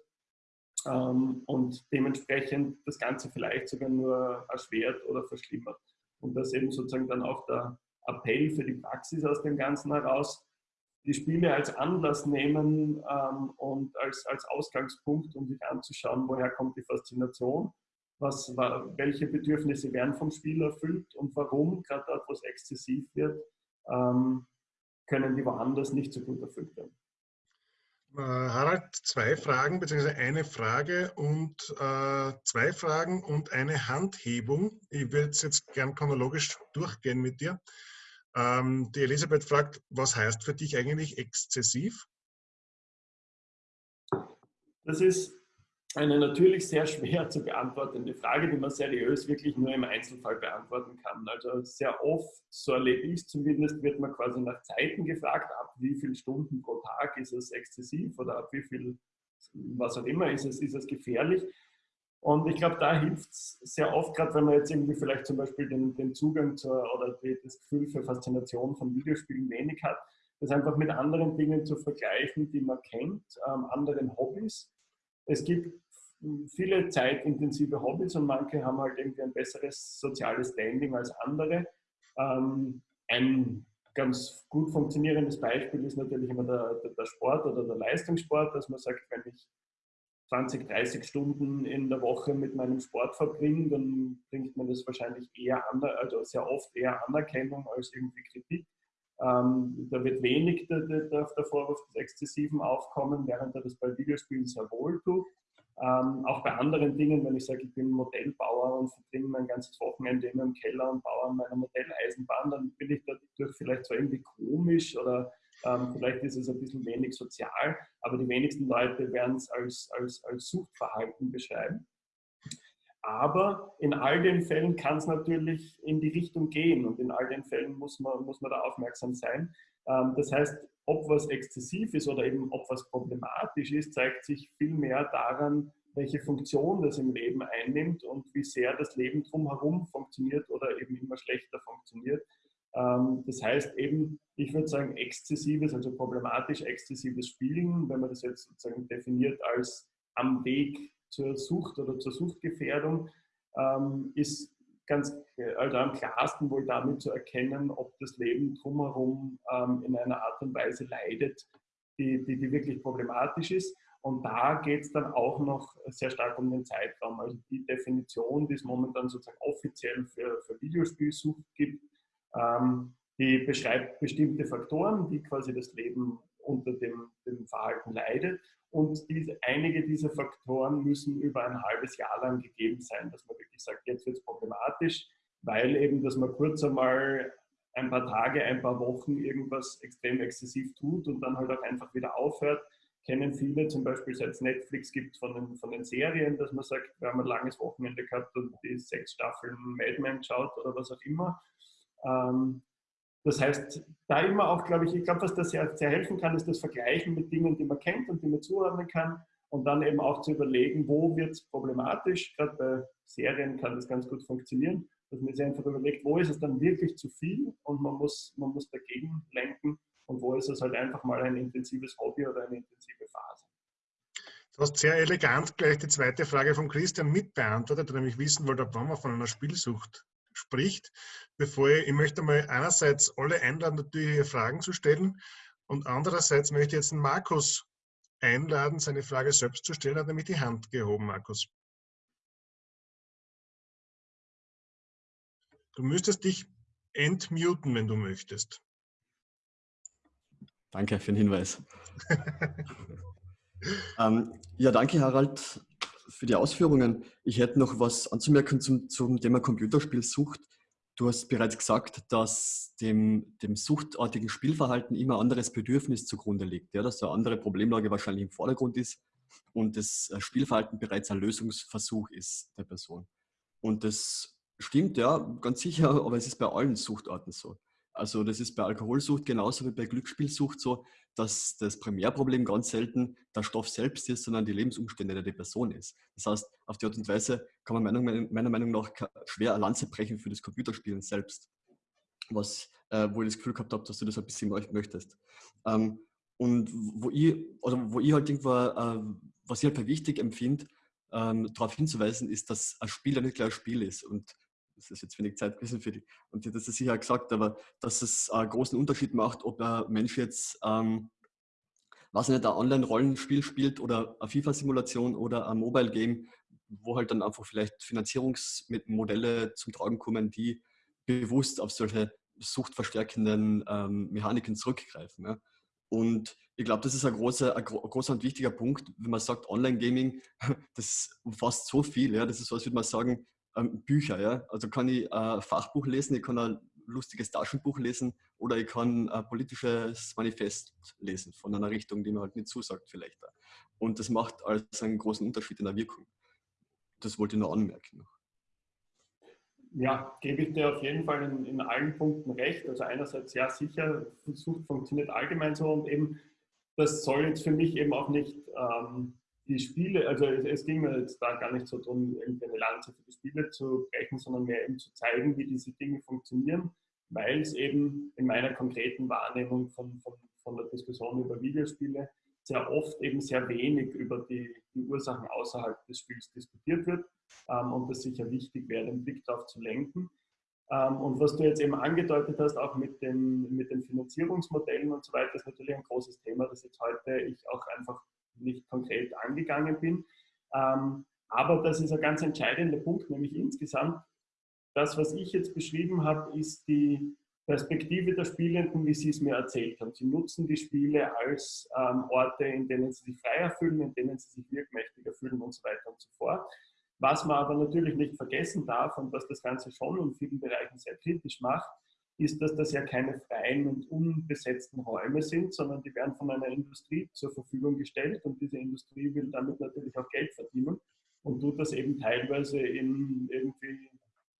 Ähm, und dementsprechend das Ganze vielleicht sogar nur erschwert oder verschlimmert. Und das eben sozusagen dann auch der Appell für die Praxis aus dem Ganzen heraus, die Spiele als Anlass nehmen ähm, und als, als Ausgangspunkt, um sich anzuschauen, woher kommt die Faszination, was, welche Bedürfnisse werden vom Spiel erfüllt und warum, gerade dort, wo es exzessiv wird, ähm, können die woanders nicht so gut erfüllt werden. Äh, Harald, zwei Fragen, beziehungsweise eine Frage und äh, zwei Fragen und eine Handhebung. Ich würde jetzt gern chronologisch durchgehen mit dir. Ähm, die Elisabeth fragt, was heißt für dich eigentlich exzessiv? Das ist eine natürlich sehr schwer zu beantwortende Frage, die man seriös wirklich nur im Einzelfall beantworten kann. Also sehr oft, so erlebe ich es zumindest, wird man quasi nach Zeiten gefragt, ab wie viele Stunden pro Tag ist es exzessiv oder ab wie viel, was auch immer, ist es, ist es gefährlich. Und ich glaube, da hilft es sehr oft, gerade wenn man jetzt irgendwie vielleicht zum Beispiel den, den Zugang zur, oder das Gefühl für Faszination von Videospielen wenig hat, das einfach mit anderen Dingen zu vergleichen, die man kennt, ähm, anderen Hobbys es gibt viele zeitintensive Hobbys und manche haben halt irgendwie ein besseres soziales Standing als andere. Ähm, ein ganz gut funktionierendes Beispiel ist natürlich immer der, der, der, Sport oder der Leistungssport, dass man sagt, wenn ich 20, 30 Stunden in der Woche mit meinem Sport verbringe, dann bringt man das wahrscheinlich eher an, also sehr oft eher Anerkennung als irgendwie Kritik. Ähm, da wird wenig der, der, der Vorwurf des Exzessiven aufkommen, während er das bei Videospielen sehr wohl tut. Ähm, auch bei anderen Dingen, wenn ich sage, ich bin Modellbauer und verbringe mein ganzes Wochenende immer im Keller und baue an meiner Modelleisenbahn, dann bin ich dadurch vielleicht zwar irgendwie komisch oder ähm, vielleicht ist es ein bisschen wenig sozial, aber die wenigsten Leute werden es als, als, als Suchtverhalten beschreiben. Aber in all den Fällen kann es natürlich in die Richtung gehen und in all den Fällen muss man, muss man da aufmerksam sein. Ähm, das heißt, ob was exzessiv ist oder eben ob was problematisch ist, zeigt sich viel mehr daran, welche Funktion das im Leben einnimmt und wie sehr das Leben drumherum funktioniert oder eben immer schlechter funktioniert. Ähm, das heißt eben, ich würde sagen, exzessives, also problematisch exzessives Spielen, wenn man das jetzt sozusagen definiert als am Weg zur Sucht oder zur Suchtgefährdung, ähm, ist ganz, also am klarsten wohl damit zu erkennen, ob das Leben drumherum ähm, in einer Art und Weise leidet, die, die, die wirklich problematisch ist. Und da geht es dann auch noch sehr stark um den Zeitraum. Also die Definition, die es momentan sozusagen offiziell für, für Videospielsucht gibt, ähm, die beschreibt bestimmte Faktoren, die quasi das Leben unter dem, dem Verhalten leidet. Und diese, einige dieser Faktoren müssen über ein halbes Jahr lang gegeben sein, dass man wirklich sagt, jetzt wird es problematisch, weil eben, dass man kurz einmal ein paar Tage, ein paar Wochen irgendwas extrem exzessiv tut und dann halt auch einfach wieder aufhört, kennen viele, zum Beispiel seit es Netflix gibt von den, von den Serien, dass man sagt, wir haben ein langes Wochenende gehabt und die sechs Staffeln Mad Men schaut oder was auch immer. Ähm, das heißt, da immer auch, glaube ich, ich glaube, was das sehr, sehr helfen kann, ist das Vergleichen mit Dingen, die man kennt und die man zuordnen kann und dann eben auch zu überlegen, wo wird es problematisch. Gerade bei Serien kann das ganz gut funktionieren, dass man sich einfach überlegt, wo ist es dann wirklich zu viel und man muss, man muss dagegen lenken und wo ist es halt einfach mal ein intensives Hobby oder eine intensive Phase. Du hast sehr elegant gleich die zweite Frage von Christian mitbeantwortet, nämlich wissen wollte, ob man von einer Spielsucht spricht. Bevor ich, ich möchte mal einerseits alle einladen, natürlich Fragen zu stellen und andererseits möchte ich jetzt den Markus einladen, seine Frage selbst zu stellen. Er hat nämlich die Hand gehoben, Markus. Du müsstest dich entmuten, wenn du möchtest. Danke für den Hinweis. ähm, ja, danke Harald für die Ausführungen. Ich hätte noch was anzumerken zum, zum Thema Computerspielsucht. Du hast bereits gesagt, dass dem, dem suchtartigen Spielverhalten immer anderes Bedürfnis zugrunde liegt, ja, dass eine andere Problemlage wahrscheinlich im Vordergrund ist und das äh, Spielverhalten bereits ein Lösungsversuch ist der Person. Und das stimmt, ja, ganz sicher, aber es ist bei allen Suchtarten so. Also das ist bei Alkoholsucht genauso wie bei Glücksspielsucht so, dass das Primärproblem ganz selten der Stoff selbst ist, sondern die Lebensumstände der Person ist. Das heißt, auf die Art und Weise kann man meiner, meiner Meinung nach schwer eine Lanze brechen für das Computerspielen selbst, was, äh, wo ich das Gefühl gehabt habe, dass du das ein bisschen möchtest. Ähm, und wo ich, also wo ich halt irgendwo, äh, was ich halt wichtig empfinde, ähm, darauf hinzuweisen, ist, dass ein Spiel ja nicht gleich ein Spiel ist. Und das ist jetzt wenig Zeit gewesen für die, und die hat das sicher gesagt, aber dass es einen großen Unterschied macht, ob ein Mensch jetzt, ähm, was nicht, ein Online-Rollenspiel spielt oder eine FIFA-Simulation oder ein Mobile-Game, wo halt dann einfach vielleicht Finanzierungsmodelle zum Tragen kommen, die bewusst auf solche suchtverstärkenden ähm, Mechaniken zurückgreifen. Ja. Und ich glaube, das ist ein großer, ein großer und wichtiger Punkt, wenn man sagt, Online-Gaming, das umfasst so viel. Ja. Das ist so, als würde man sagen, ähm, Bücher. Ja? Also kann ich ein Fachbuch lesen, ich kann ein lustiges Taschenbuch lesen oder ich kann ein politisches Manifest lesen von einer Richtung, die mir halt nicht zusagt vielleicht. Und das macht also einen großen Unterschied in der Wirkung. Das wollte ich nur anmerken. Ja, gebe ich dir auf jeden Fall in, in allen Punkten recht. Also einerseits ja sicher, Sucht funktioniert allgemein so und eben das soll jetzt für mich eben auch nicht ähm, die Spiele, also es, es, ging mir jetzt da gar nicht so darum, irgendwie eine Lanze für die Spiele zu brechen, sondern mehr eben zu zeigen, wie diese Dinge funktionieren, weil es eben in meiner konkreten Wahrnehmung von, von, von der Diskussion über Videospiele sehr oft eben sehr wenig über die, die Ursachen außerhalb des Spiels diskutiert wird ähm, und das sicher wichtig wäre, den Blick darauf zu lenken. Ähm, und was du jetzt eben angedeutet hast, auch mit den, mit den Finanzierungsmodellen und so weiter, ist natürlich ein großes Thema, das jetzt heute ich auch einfach nicht konkret angegangen bin. Ähm, aber das ist ein ganz entscheidender Punkt, nämlich insgesamt, das, was ich jetzt beschrieben habe, ist die Perspektive der Spielenden, wie Sie es mir erzählt haben. Sie nutzen die Spiele als ähm, Orte, in denen sie sich freier fühlen, in denen sie sich wirkmächtiger fühlen und so weiter und so fort. Was man aber natürlich nicht vergessen darf und was das Ganze schon in vielen Bereichen sehr kritisch macht, ist, dass das ja keine freien und unbesetzten Räume sind, sondern die werden von einer Industrie zur Verfügung gestellt und diese Industrie will damit natürlich auch Geld verdienen und tut das eben teilweise in irgendwie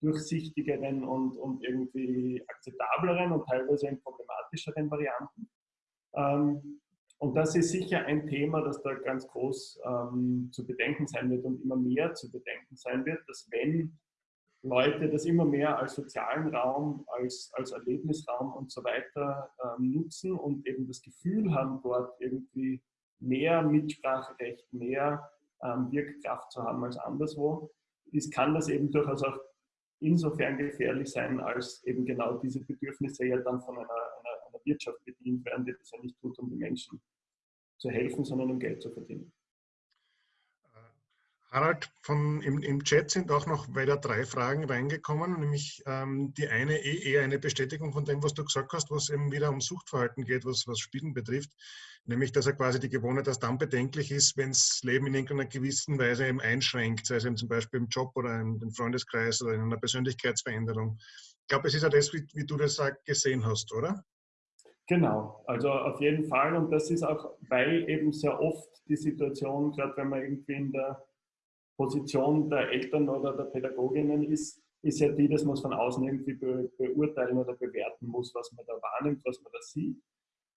durchsichtigeren und, und irgendwie akzeptableren und teilweise in problematischeren Varianten. Ähm, und das ist sicher ein Thema, das da ganz groß ähm, zu bedenken sein wird und immer mehr zu bedenken sein wird, dass wenn Leute das immer mehr als sozialen Raum, als, als Erlebnisraum und so weiter ähm, nutzen und eben das Gefühl haben, dort irgendwie mehr Mitspracherecht, mehr ähm, Wirkkraft zu haben als anderswo, ist, kann das eben durchaus auch insofern gefährlich sein, als eben genau diese Bedürfnisse ja dann von einer, einer, einer Wirtschaft bedient werden, die das ja nicht tut, um den Menschen zu helfen, sondern um Geld zu verdienen. Harald, von, im, im, Chat sind auch noch weiter drei Fragen reingekommen, nämlich ähm, die eine eh eher eine Bestätigung von dem, was du gesagt hast, was eben wieder um Suchtverhalten geht, was, was Spielen betrifft, nämlich dass er quasi die Gewohnheit erst dann bedenklich ist, wenn das Leben in irgendeiner gewissen Weise eben einschränkt, sei es eben zum Beispiel im Job oder im Freundeskreis oder in einer Persönlichkeitsveränderung. Ich glaube, es ist ja das, wie, wie du das gesehen hast, oder? Genau, also auf jeden Fall und das ist auch, weil eben sehr oft die Situation, gerade wenn man irgendwie in der Position der Eltern oder der Pädagoginnen ist, ist ja die, dass man es von außen irgendwie be beurteilen oder bewerten muss, was man da wahrnimmt, was man da sieht.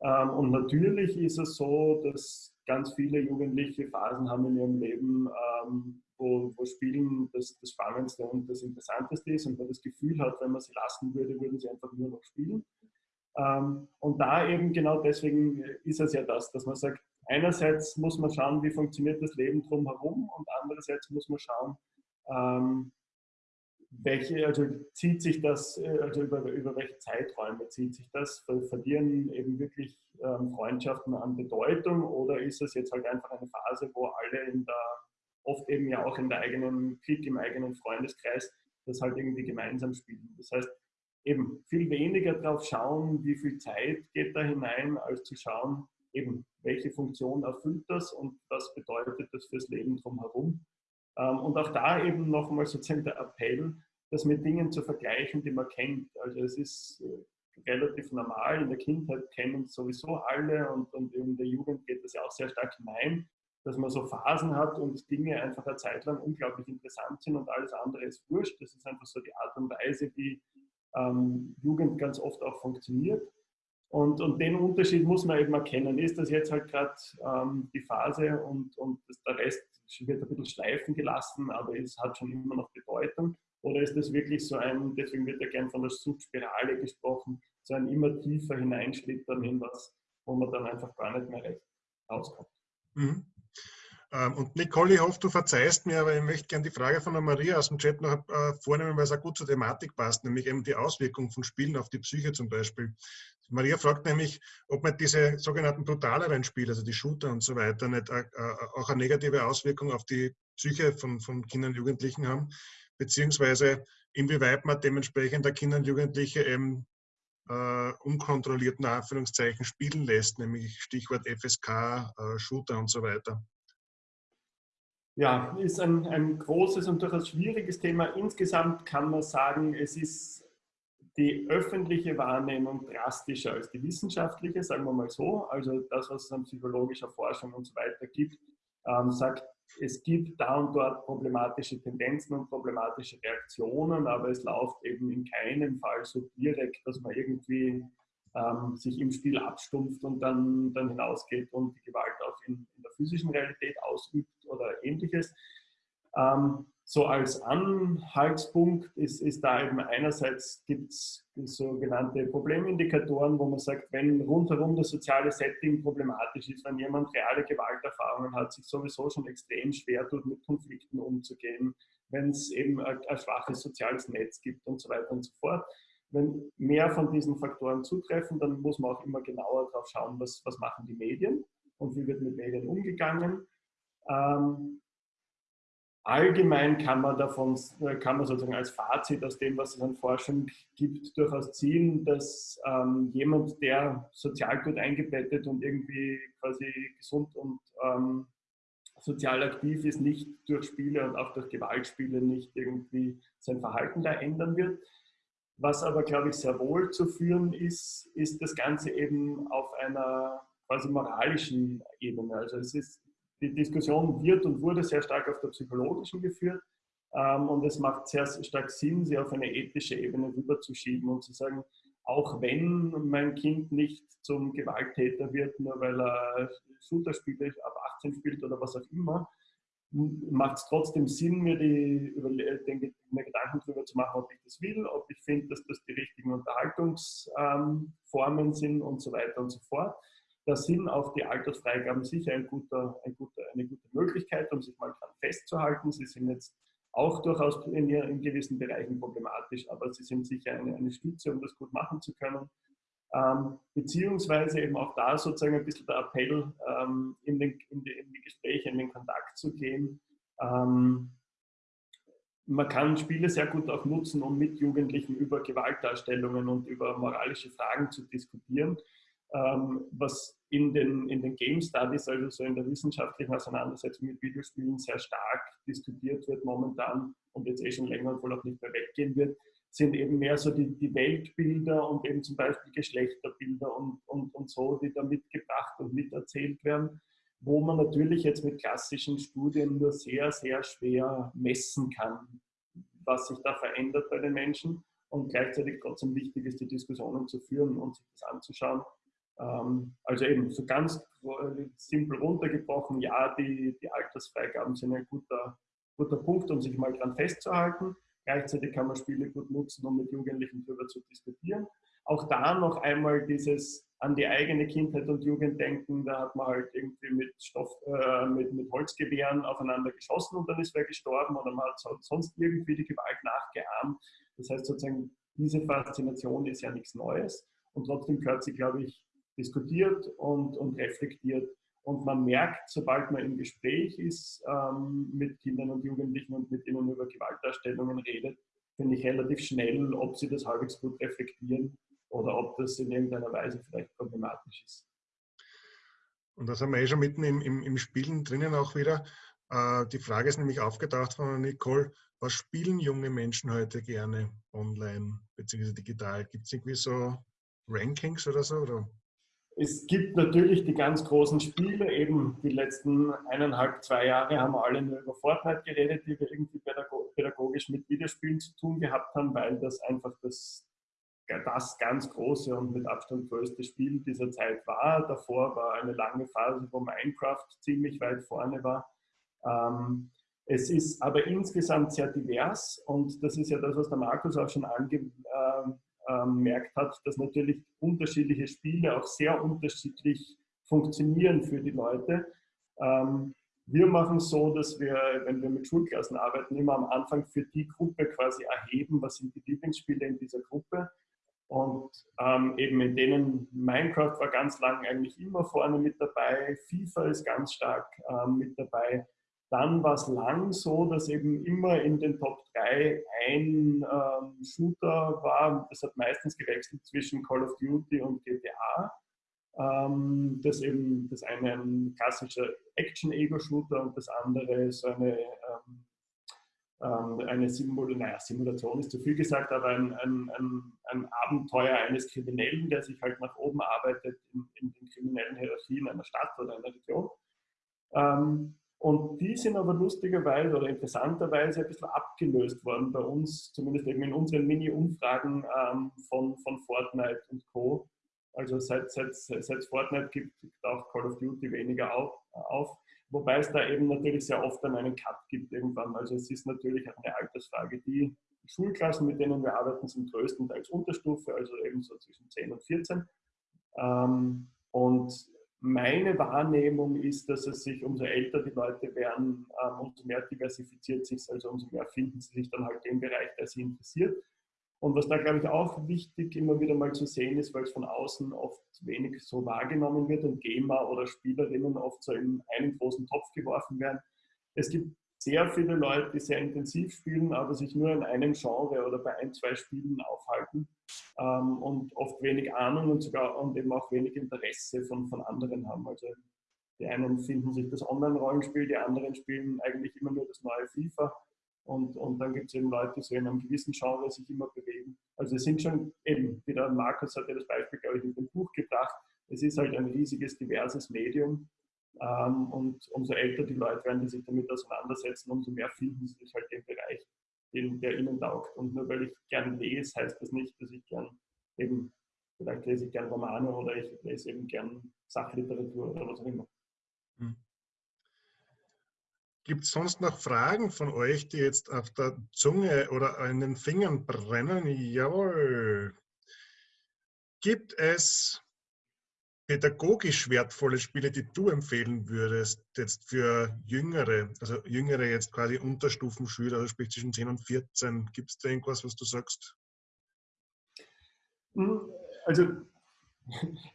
Ähm, und natürlich ist es so, dass ganz viele Jugendliche Phasen haben in ihrem Leben, ähm, wo, wo Spielen das, das Spannendste und das Interessanteste ist und man das Gefühl hat, wenn man sie lassen würde, würden sie einfach nur noch spielen. Ähm, und da eben genau deswegen ist es ja das, dass man sagt, einerseits muss man schauen, wie funktioniert das Leben drumherum und andererseits muss man schauen, ähm, welche, also zieht sich das, äh, also über, über welche Zeiträume zieht sich das? Verlieren eben wirklich ähm, Freundschaften an Bedeutung oder ist es jetzt halt einfach eine Phase, wo alle in der, oft eben ja auch in der eigenen Klick, im eigenen Freundeskreis, das halt irgendwie gemeinsam spielen? Das heißt, eben viel weniger darauf schauen, wie viel Zeit geht da hinein, als zu schauen, eben welche Funktion erfüllt das und was bedeutet das fürs Leben drumherum. Ähm, und auch da eben nochmal sozusagen der Appell, das mit Dingen zu vergleichen, die man kennt. Also es ist äh, relativ normal, in der Kindheit kennen sowieso alle und, und in der Jugend geht das ja auch sehr stark hinein, dass man so Phasen hat und Dinge einfach eine Zeit lang unglaublich interessant sind und alles andere ist wurscht. Das ist einfach so die Art und Weise, wie ähm, Jugend ganz oft auch funktioniert. Und, und den Unterschied muss man eben erkennen. Ist das jetzt halt gerade ähm, die Phase und, und das, der Rest wird ein bisschen schleifen gelassen, aber es hat schon immer noch Bedeutung? Oder ist das wirklich so ein, deswegen wird ja gern von der Suchtspirale gesprochen, so ein immer tiefer hineinschlittern in was, wo man dann einfach gar nicht mehr recht rauskommt? Mhm. Ähm, und Nicole, ich hoffe, du verzeihst mir, aber ich möchte gerne die Frage von der Maria aus dem Chat noch äh, vornehmen, weil es auch gut zur Thematik passt, nämlich eben die Auswirkungen von Spielen auf die Psyche zum Beispiel. Maria fragt nämlich, ob man diese sogenannten brutaleren Spiele, also die Shooter und so weiter, nicht äh, äh, auch eine negative Auswirkung auf die Psyche von, von Kindern und Jugendlichen haben, beziehungsweise inwieweit man dementsprechend der Kinder und Jugendliche eben äh, unkontrollierten Anführungszeichen spielen lässt, nämlich Stichwort FSK, äh, Shooter und so weiter. Ja, ist ein, ein großes und durchaus schwieriges Thema. Insgesamt kann man sagen, es ist die öffentliche Wahrnehmung drastischer als die wissenschaftliche, sagen wir mal so. Also das, was es an psychologischer Forschung und so weiter gibt, ähm, sagt, es gibt da und dort problematische Tendenzen und problematische Reaktionen, aber es läuft eben in keinem Fall so direkt, dass man irgendwie ähm, sich im Spiel abstumpft und dann, dann hinausgeht und die Gewalt auch in, in der physischen Realität ausübt oder ähnliches. Ähm, so als Anhaltspunkt ist, ist da eben einerseits gibt es sogenannte Problemindikatoren, wo man sagt, wenn rundherum das soziale Setting problematisch ist, wenn jemand reale Gewalterfahrungen hat, sich sowieso schon extrem schwer tut, mit Konflikten umzugehen, wenn es eben ein, ein schwaches soziales Netz gibt und so weiter und so fort. Wenn mehr von diesen Faktoren zutreffen, dann muss man auch immer genauer drauf schauen, was, was machen die Medien und wie wird mit Medien umgegangen. Ähm, Allgemein kann man davon, kann man sozusagen als Fazit aus dem, was es an Forschung gibt, durchaus ziehen, dass ähm, jemand, der sozial gut eingebettet und irgendwie quasi gesund und ähm, sozial aktiv ist, nicht durch Spiele und auch durch Gewaltspiele nicht irgendwie sein Verhalten da ändern wird. Was aber, glaube ich, sehr wohl zu führen ist, ist das Ganze eben auf einer quasi moralischen Ebene. Also es ist die Diskussion wird und wurde sehr stark auf der psychologischen geführt. Ähm, und es macht sehr stark Sinn, sie auf eine ethische Ebene rüberzuschieben und zu sagen, auch wenn mein Kind nicht zum Gewalttäter wird, nur weil er Shooter spielt, ab 18 spielt oder was auch immer, macht es trotzdem Sinn, mir die, den, mir Gedanken darüber zu machen, ob ich das will, ob ich finde, dass das die richtigen Unterhaltungsformen ähm, sind und so weiter und so fort. Da sind auch die Altersfreigaben sicher ein guter, ein guter, eine gute Möglichkeit, um sich mal dran festzuhalten. Sie sind jetzt auch durchaus in, in gewissen Bereichen problematisch, aber sie sind sicher eine, eine Stütze, um das gut machen zu können. Ähm, beziehungsweise eben auch da sozusagen ein bisschen der Appell, ähm, in, den, in, die, in, die, Gespräche, in den Kontakt zu gehen. Ähm, man kann Spiele sehr gut auch nutzen, um mit Jugendlichen über Gewaltdarstellungen und über moralische Fragen zu diskutieren ähm, was in den, in den Game Studies, also so in der wissenschaftlichen Auseinandersetzung mit Videospielen sehr stark diskutiert wird momentan und jetzt eh schon länger und wohl auch nicht mehr weggehen wird, sind eben mehr so die, die Weltbilder und eben zum Beispiel Geschlechterbilder und, und, und so, die da mitgebracht und miterzählt werden, wo man natürlich jetzt mit klassischen Studien nur sehr, sehr schwer messen kann, was sich da verändert bei den Menschen und gleichzeitig trotzdem wichtig ist, die Diskussionen zu führen und sich das anzuschauen ähm, also eben so ganz simpel runtergebrochen, ja, die, die Altersfreigaben sind ein guter, guter Punkt, um sich mal dran festzuhalten. Gleichzeitig kann man Spiele gut nutzen, um mit Jugendlichen darüber zu diskutieren. Auch da noch einmal dieses an die eigene Kindheit und Jugend denken. Da hat man halt irgendwie mit, Stoff, äh, mit, mit Holzgewehren aufeinander geschossen und dann ist wer gestorben oder man hat sonst irgendwie die Gewalt nachgeahmt. Das heißt sozusagen, diese Faszination ist ja nichts Neues und trotzdem gehört sie, glaube ich, diskutiert und, und reflektiert. Und man merkt, sobald man im Gespräch ist ähm, mit Kindern und Jugendlichen und mit ihnen über Gewaltdarstellungen redet, finde ich relativ schnell, ob sie das halbwegs gut reflektieren oder ob das in irgendeiner Weise vielleicht problematisch ist. Und da sind wir eh schon mitten im, im, im Spielen drinnen auch wieder. Äh, die Frage ist nämlich aufgetaucht von Nicole, was spielen junge Menschen heute gerne online bzw. digital? Gibt es irgendwie so Rankings oder so? Oder? Es gibt natürlich die ganz großen Spiele, eben die letzten eineinhalb, zwei Jahre haben alle nur über Fortnite geredet, die wir irgendwie pädagogisch mit Videospielen zu tun gehabt haben, weil das einfach das, das ganz große und mit Abstand größte Spiel dieser Zeit war. Davor war eine lange Phase, wo Minecraft ziemlich weit vorne war. Ähm, es ist aber insgesamt sehr divers und das ist ja das, was der Markus auch schon ange, äh, gemerkt hat, dass natürlich unterschiedliche Spiele auch sehr unterschiedlich funktionieren für die Leute. Ähm, wir machen so, dass wir, wenn wir mit Schulklassen arbeiten, immer am Anfang für die Gruppe quasi erheben, was sind die Lieblingsspiele in dieser Gruppe. Und ähm, eben in denen Minecraft war ganz lang eigentlich immer vorne mit dabei, FIFA ist ganz stark ähm, mit dabei. Dann war es lang so, dass eben immer in den Top 3 ein ähm, Shooter war. Das hat meistens gewechselt zwischen Call of Duty und GTA. Ähm, das eben das eine ein klassischer Action-Ego-Shooter und das andere so eine, ähm, ähm eine Simul naja, Simulation ist zu viel gesagt, aber ein, ein, ein, ein, Abenteuer eines Kriminellen, der sich halt nach oben arbeitet in, in den kriminellen Hierarchien einer Stadt oder einer Region. Ähm, und die sind aber lustigerweise oder interessanterweise ein bisschen abgelöst worden bei uns, zumindest eben in unseren Mini-Umfragen ähm, von, von Fortnite und Co. Also seit, seit, seit Fortnite gibt, gibt auch Call of Duty weniger auf, auf. Wobei es da eben natürlich sehr oft dann einen Cut gibt irgendwann. Also es ist natürlich eine Altersfrage. Die Schulklassen, mit denen wir arbeiten, sind größtenteils Unterstufe, also eben so zwischen 10 und 14. Ähm, und meine Wahrnehmung ist, dass es sich, umso älter die Leute werden, ähm, umso mehr diversifiziert sich also umso mehr finden sie sich dann halt im Bereich, der sie interessiert. Und was da, glaube ich, auch wichtig immer wieder mal zu sehen ist, weil es von außen oft wenig so wahrgenommen wird und Gamer oder Spielerinnen oft so in einen großen Topf geworfen werden. Es gibt sehr viele Leute, die sehr intensiv spielen, aber sich nur in einem Genre oder bei ein, zwei Spielen aufhalten ähm, und oft wenig Ahnung und sogar und eben auch wenig Interesse von, von anderen haben. Also die einen finden sich das Online-Rollenspiel, die anderen spielen eigentlich immer nur das neue FIFA. Und, und dann gibt es eben Leute, die so in einem gewissen Genre sich immer bewegen. Also es sind schon eben, wie der Markus hat ja das Beispiel, glaube ich, in dem Buch gebracht, es ist halt ein riesiges, diverses Medium ähm, und umso älter die Leute werden, die sich damit auseinandersetzen, umso mehr finden sie sich halt im Bereich, den, der ihnen taugt. Und nur weil ich gern lese, heißt das nicht, dass ich gern eben, vielleicht lese ich gern Romane oder ich lese eben gern Sachliteratur oder was auch immer. Hm. Gibt es sonst noch Fragen von euch, die jetzt auf der Zunge oder an den Fingern brennen? Jawohl. Gibt es pädagogisch wertvolle Spiele, die du empfehlen würdest, jetzt für Jüngere, also Jüngere jetzt quasi Unterstufenschüler, also sprich zwischen 10 und 14, gibt es da irgendwas, was du sagst? Hm, also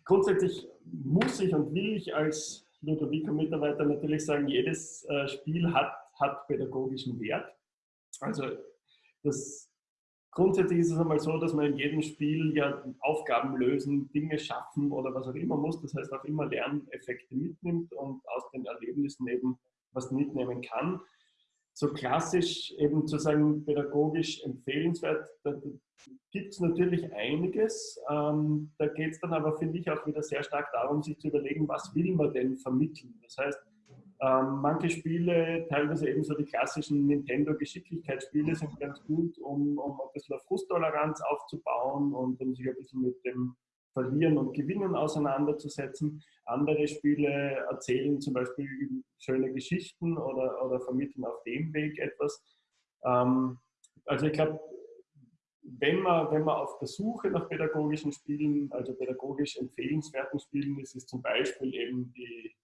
grundsätzlich muss ich und will ich als Ludovico-Mitarbeiter natürlich sagen, jedes äh, Spiel hat, hat pädagogischen Wert. Also das Grundsätzlich ist es einmal so, dass man in jedem Spiel ja Aufgaben lösen, Dinge schaffen oder was auch immer muss. Das heißt auch immer Lerneffekte mitnimmt und aus den Erlebnissen eben was mitnehmen kann. So klassisch eben zu sagen, pädagogisch empfehlenswert, da gibt es natürlich einiges. Ähm, da geht es dann aber, finde ich, auch wieder sehr stark darum, sich zu überlegen, was will man denn vermitteln. Das heißt, ähm, manche Spiele, teilweise eben so die klassischen Nintendo-Geschicklichkeitsspiele, sind ganz gut, um, um ein bisschen Frusttoleranz aufzubauen und um sich ein bisschen mit dem Verlieren und Gewinnen auseinanderzusetzen. Andere Spiele erzählen zum Beispiel schöne Geschichten oder, oder vermitteln auf dem Weg etwas. Ähm, also ich glaube, wenn man, wenn man auf der Suche nach pädagogischen Spielen, also pädagogisch empfehlenswerten Spielen ist, ist zum Beispiel eben die,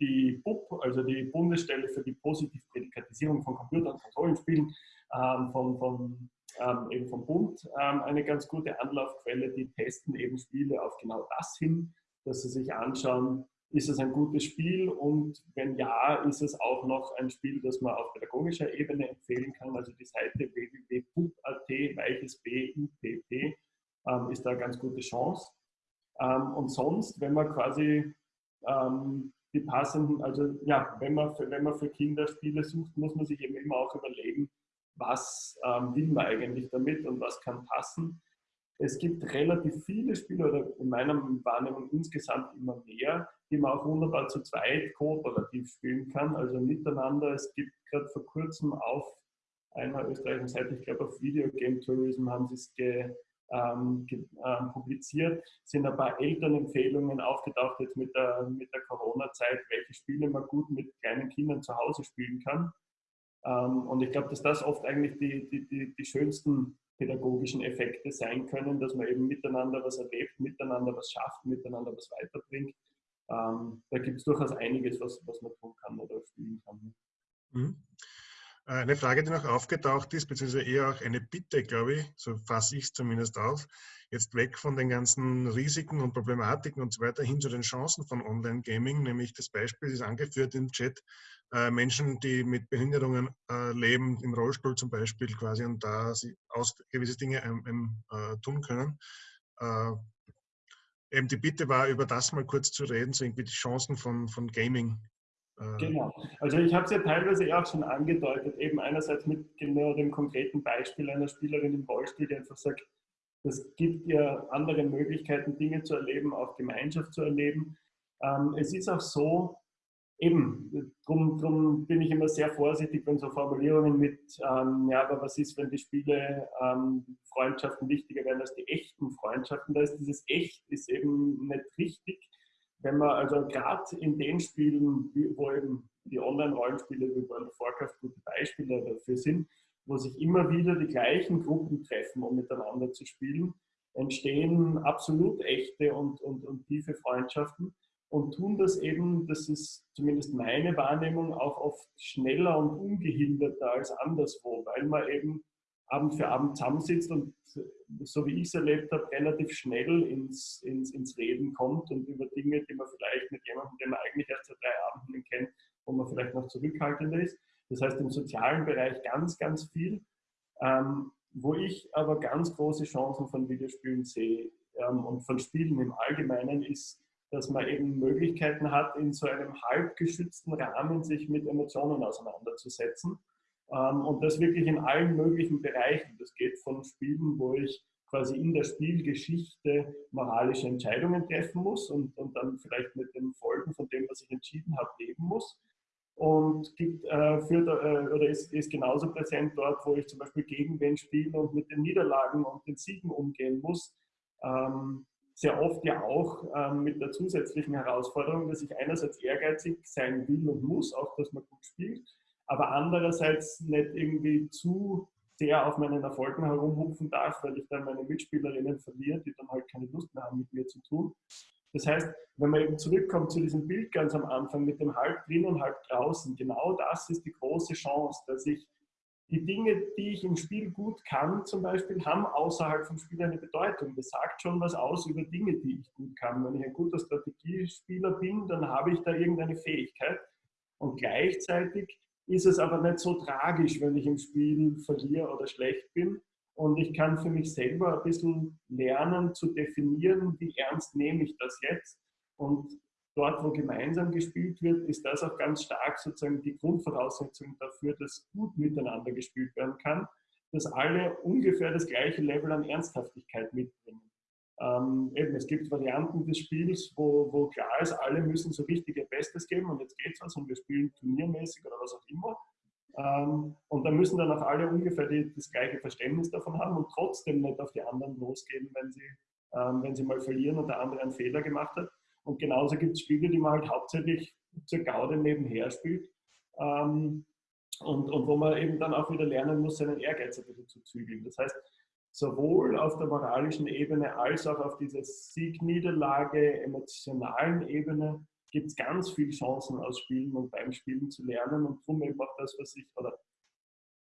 die BUP, also die Bundesstelle für die Positivprädikatisierung von Computer- und Konsolenspielen ähm, vom, vom, ähm, eben vom Bund ähm, eine ganz gute Anlaufquelle. Die testen eben Spiele auf genau das hin, dass sie sich anschauen, ist es ein gutes Spiel und wenn ja, ist es auch noch ein Spiel, das man auf pädagogischer Ebene empfehlen kann. Also die Seite www.pup.at, weiches B, UPP, ähm, ist da eine ganz gute Chance. Ähm, und sonst, wenn man quasi ähm, die passenden, also ja, wenn man, für, wenn man für Kinder Spiele sucht, muss man sich eben immer auch überlegen, was ähm, will man eigentlich damit und was kann passen. Es gibt relativ viele Spiele oder in meiner Wahrnehmung insgesamt immer mehr, die man auch wunderbar zu zweit kooperativ spielen kann, also miteinander. Es gibt gerade vor kurzem auf einer österreichischen Seite, ich glaube auf Video Game Tourism haben sie es ge, ähm, ähm, publiziert, sind ein paar Elternempfehlungen aufgetaucht jetzt mit der, mit der Corona-Zeit, welche Spiele man gut mit kleinen Kindern zu Hause spielen kann. Ähm, und ich glaube, dass das oft eigentlich die, die, die, die schönsten pädagogischen Effekte sein können, dass man eben miteinander was erlebt, miteinander was schafft, miteinander was weiterbringt. Ähm, da gibt es durchaus einiges, was, was man tun kann oder spielen kann. Eine Frage, die noch aufgetaucht ist, beziehungsweise eher auch eine Bitte, glaube ich, so fasse ich es zumindest auf, jetzt weg von den ganzen Risiken und Problematiken und so weiter hin zu den Chancen von Online-Gaming, nämlich das Beispiel ist angeführt im Chat, äh, Menschen, die mit Behinderungen äh, leben, im Rollstuhl zum Beispiel quasi und da sie aus gewisse Dinge ähm, äh, tun können. Äh, eben die Bitte war, über das mal kurz zu reden, so irgendwie die Chancen von, von Gaming genau. Also ich habe es ja teilweise auch schon angedeutet, eben einerseits mit genau dem konkreten Beispiel einer Spielerin im Rollstuhl, die einfach sagt, es gibt ja andere Möglichkeiten, Dinge zu erleben, auch Gemeinschaft zu erleben. Ähm, es ist auch so, eben, darum drum bin ich immer sehr vorsichtig, wenn so Formulierungen mit, ähm, ja, aber was ist, wenn die Spiele ähm, Freundschaften wichtiger werden als die echten Freundschaften? Da ist dieses Echt ist eben nicht richtig wenn man also gerade in den Spielen, wo eben die Online-Rollenspiele wie World of Warcraft gute Beispiele dafür sind, wo sich immer wieder die gleichen Gruppen treffen, um miteinander zu spielen, entstehen absolut echte und, und, und tiefe Freundschaften und tun das eben, das ist zumindest meine Wahrnehmung, auch oft schneller und ungehinderter als anderswo, weil man eben Abend für Abend zusammensitzt und so wie ich es erlebt habe, relativ schnell ins, ins, ins Reden kommt und über Dinge, die man vielleicht mit jemandem, den man eigentlich erst seit drei Abenden kennt, wo man vielleicht noch zurückhaltender ist. Das heißt im sozialen Bereich ganz, ganz viel. Ähm, wo ich aber ganz große Chancen von Videospielen sehe ähm, und von Spielen im Allgemeinen ist, dass man eben Möglichkeiten hat, in so einem halb geschützten Rahmen sich mit Emotionen auseinanderzusetzen und das wirklich in allen möglichen Bereichen. Das geht von Spielen, wo ich quasi in der Spielgeschichte moralische Entscheidungen treffen muss und, und dann vielleicht mit den Folgen von dem, was ich entschieden habe, leben muss. Und gibt, äh, führt, äh, oder ist, ist genauso präsent dort, wo ich zum Beispiel gegen wen spiele und mit den Niederlagen und den Siegen umgehen muss. Ähm, sehr oft ja auch ähm, mit der zusätzlichen Herausforderung, dass ich einerseits ehrgeizig sein will und muss, auch dass man gut spielt, aber andererseits nicht irgendwie zu sehr auf meinen Erfolgen herumhupfen darf, weil ich dann meine Mitspielerinnen verliere, die dann halt keine Lust mehr haben, mit mir zu tun. Das heißt, wenn man eben zurückkommt zu diesem Bild ganz am Anfang mit dem halb drin und halb draußen, genau das ist die große Chance, dass ich die Dinge, die ich im Spiel gut kann, zum Beispiel, haben außerhalb vom Spiel eine Bedeutung. Das sagt schon was aus über Dinge, die ich gut kann. Wenn ich ein guter Strategiespieler bin, dann habe ich da irgendeine Fähigkeit. Und gleichzeitig ist es aber nicht so tragisch, wenn ich im Spiel verliere oder schlecht bin. Und ich kann für mich selber ein bisschen lernen zu definieren, wie ernst nehme ich das jetzt. Und dort, wo gemeinsam gespielt wird, ist das auch ganz stark sozusagen die Grundvoraussetzung dafür, dass gut miteinander gespielt werden kann, dass alle ungefähr das gleiche Level an Ernsthaftigkeit mitbringen. Ähm, eben, es gibt Varianten des Spiels, wo, wo klar ist, alle müssen so richtig ihr Bestes geben und jetzt geht's was und wir spielen turniermäßig oder was auch immer. Ähm, und da müssen dann auch alle ungefähr die, das gleiche Verständnis davon haben und trotzdem nicht auf die anderen losgehen, wenn sie ähm, wenn sie mal verlieren und der andere einen Fehler gemacht hat. Und genauso gibt es Spiele, die man halt hauptsächlich zur Gaude nebenher spielt. Ähm, und, und wo man eben dann auch wieder lernen muss, seinen Ehrgeiz ein bisschen zu zügeln. Das heißt, sowohl auf der moralischen Ebene als auch auf dieser Sieg-Niederlage, emotionalen Ebene gibt es ganz viele Chancen aus Spielen und beim Spielen zu lernen. Und darum eben auch das, was ich, oder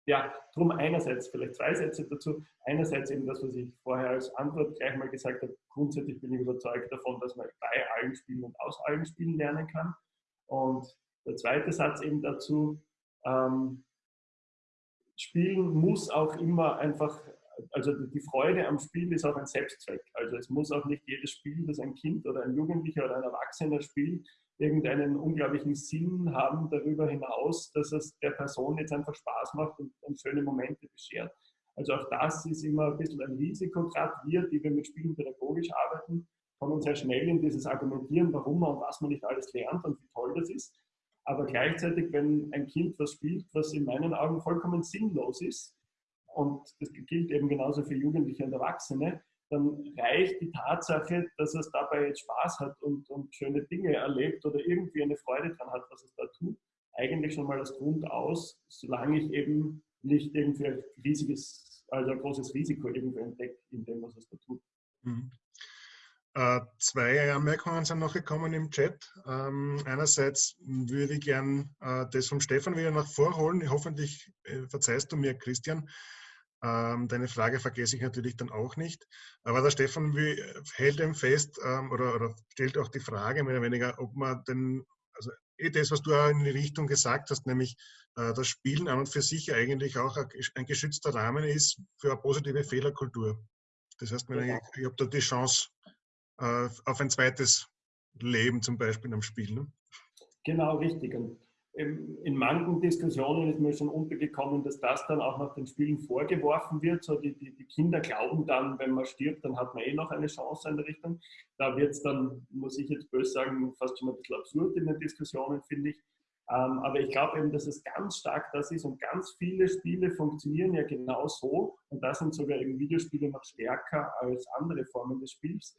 ja, darum einerseits, vielleicht zwei Sätze dazu, einerseits eben das, was ich vorher als Antwort gleich mal gesagt habe, grundsätzlich bin ich überzeugt davon, dass man bei allen Spielen und aus allen Spielen lernen kann. Und der zweite Satz eben dazu, ähm, Spielen muss auch immer einfach also die Freude am Spiel ist auch ein Selbstzweck. Also es muss auch nicht jedes Spiel, das ein Kind oder ein Jugendlicher oder ein Erwachsener spielt, irgendeinen unglaublichen Sinn haben darüber hinaus, dass es der Person jetzt einfach Spaß macht und, und schöne Momente beschert. Also auch das ist immer ein bisschen ein Risiko, gerade wir, die wir mit Spielen pädagogisch arbeiten, kommen sehr schnell in dieses Argumentieren, warum man und was man nicht alles lernt und wie toll das ist. Aber gleichzeitig, wenn ein Kind was spielt, was in meinen Augen vollkommen sinnlos ist, und das gilt eben genauso für Jugendliche und Erwachsene, dann reicht die Tatsache, dass es dabei jetzt Spaß hat und, und schöne Dinge erlebt oder irgendwie eine Freude dran hat, was es da tut, eigentlich schon mal als Grund aus, solange ich eben nicht irgendwie ein riesiges, also ein großes Risiko irgendwo entdecke in dem, was es da tut. Mhm. Äh, zwei Anmerkungen sind noch gekommen im Chat. Ähm, einerseits würde ich gern äh, das vom Stefan wieder nach vorholen. Hoffentlich äh, verzeihst du mir, Christian. Ähm, deine Frage vergesse ich natürlich dann auch nicht. Aber der Stefan hält eben fest ähm, oder, oder, stellt auch die Frage mehr oder weniger, ob man denn, also eh das, was du auch in die Richtung gesagt hast, nämlich äh, das Spielen an und für sich eigentlich auch ein geschützter Rahmen ist für eine positive Fehlerkultur. Das heißt, ja. ich, ich habe da die Chance äh, auf ein zweites Leben zum Beispiel am Spiel. Ne? Genau, richtig. Und in manchen Diskussionen ist mir schon untergekommen, dass das dann auch nach den Spielen vorgeworfen wird. So die, die, die Kinder glauben dann, wenn man stirbt, dann hat man eh noch eine Chance in der Richtung. Da wird es dann, muss ich jetzt böse sagen, fast schon ein bisschen absurd in den Diskussionen, finde ich. Ähm, aber ich glaube eben, dass es ganz stark das ist und ganz viele Spiele funktionieren ja genau so und da sind sogar eben Videospiele noch stärker als andere Formen des Spiels,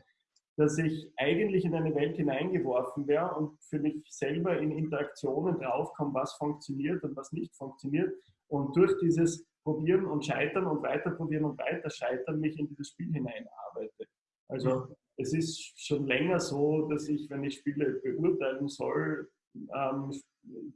dass ich eigentlich in eine Welt hineingeworfen wäre und für mich selber in Interaktionen draufkomme, was funktioniert und was nicht funktioniert. Und durch dieses Probieren und Scheitern und weiterprobieren und weiter scheitern mich in dieses Spiel hineinarbeite. Also es ist schon länger so, dass ich, wenn ich Spiele beurteilen soll, ähm,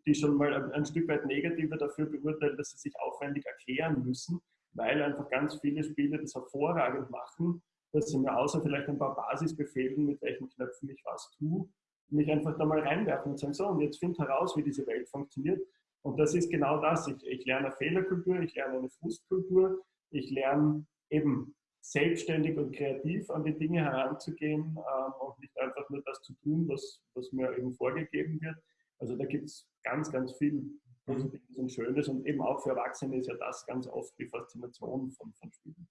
die schon mal ein, ein Stück weit negativer dafür beurteilen, dass sie sich aufwendig erklären müssen, weil einfach ganz viele Spiele das hervorragend machen dass sie mir außer vielleicht ein paar Basisbefehlen, mit welchen Knöpfen ich was tue, mich einfach da mal reinwerfen und sagen, so, und jetzt find heraus, wie diese Welt funktioniert. Und das ist genau das. Ich, ich lerne Fehlerkultur, ich lerne eine Frustkultur, ich lerne eben selbstständig und kreativ an die Dinge heranzugehen ähm, und nicht einfach nur das zu tun, was, was mir eben vorgegeben wird. Also da gibt es ganz, ganz viel Positives und Schönes und eben auch für Erwachsene ist ja das ganz oft die Faszination von, von Spielen.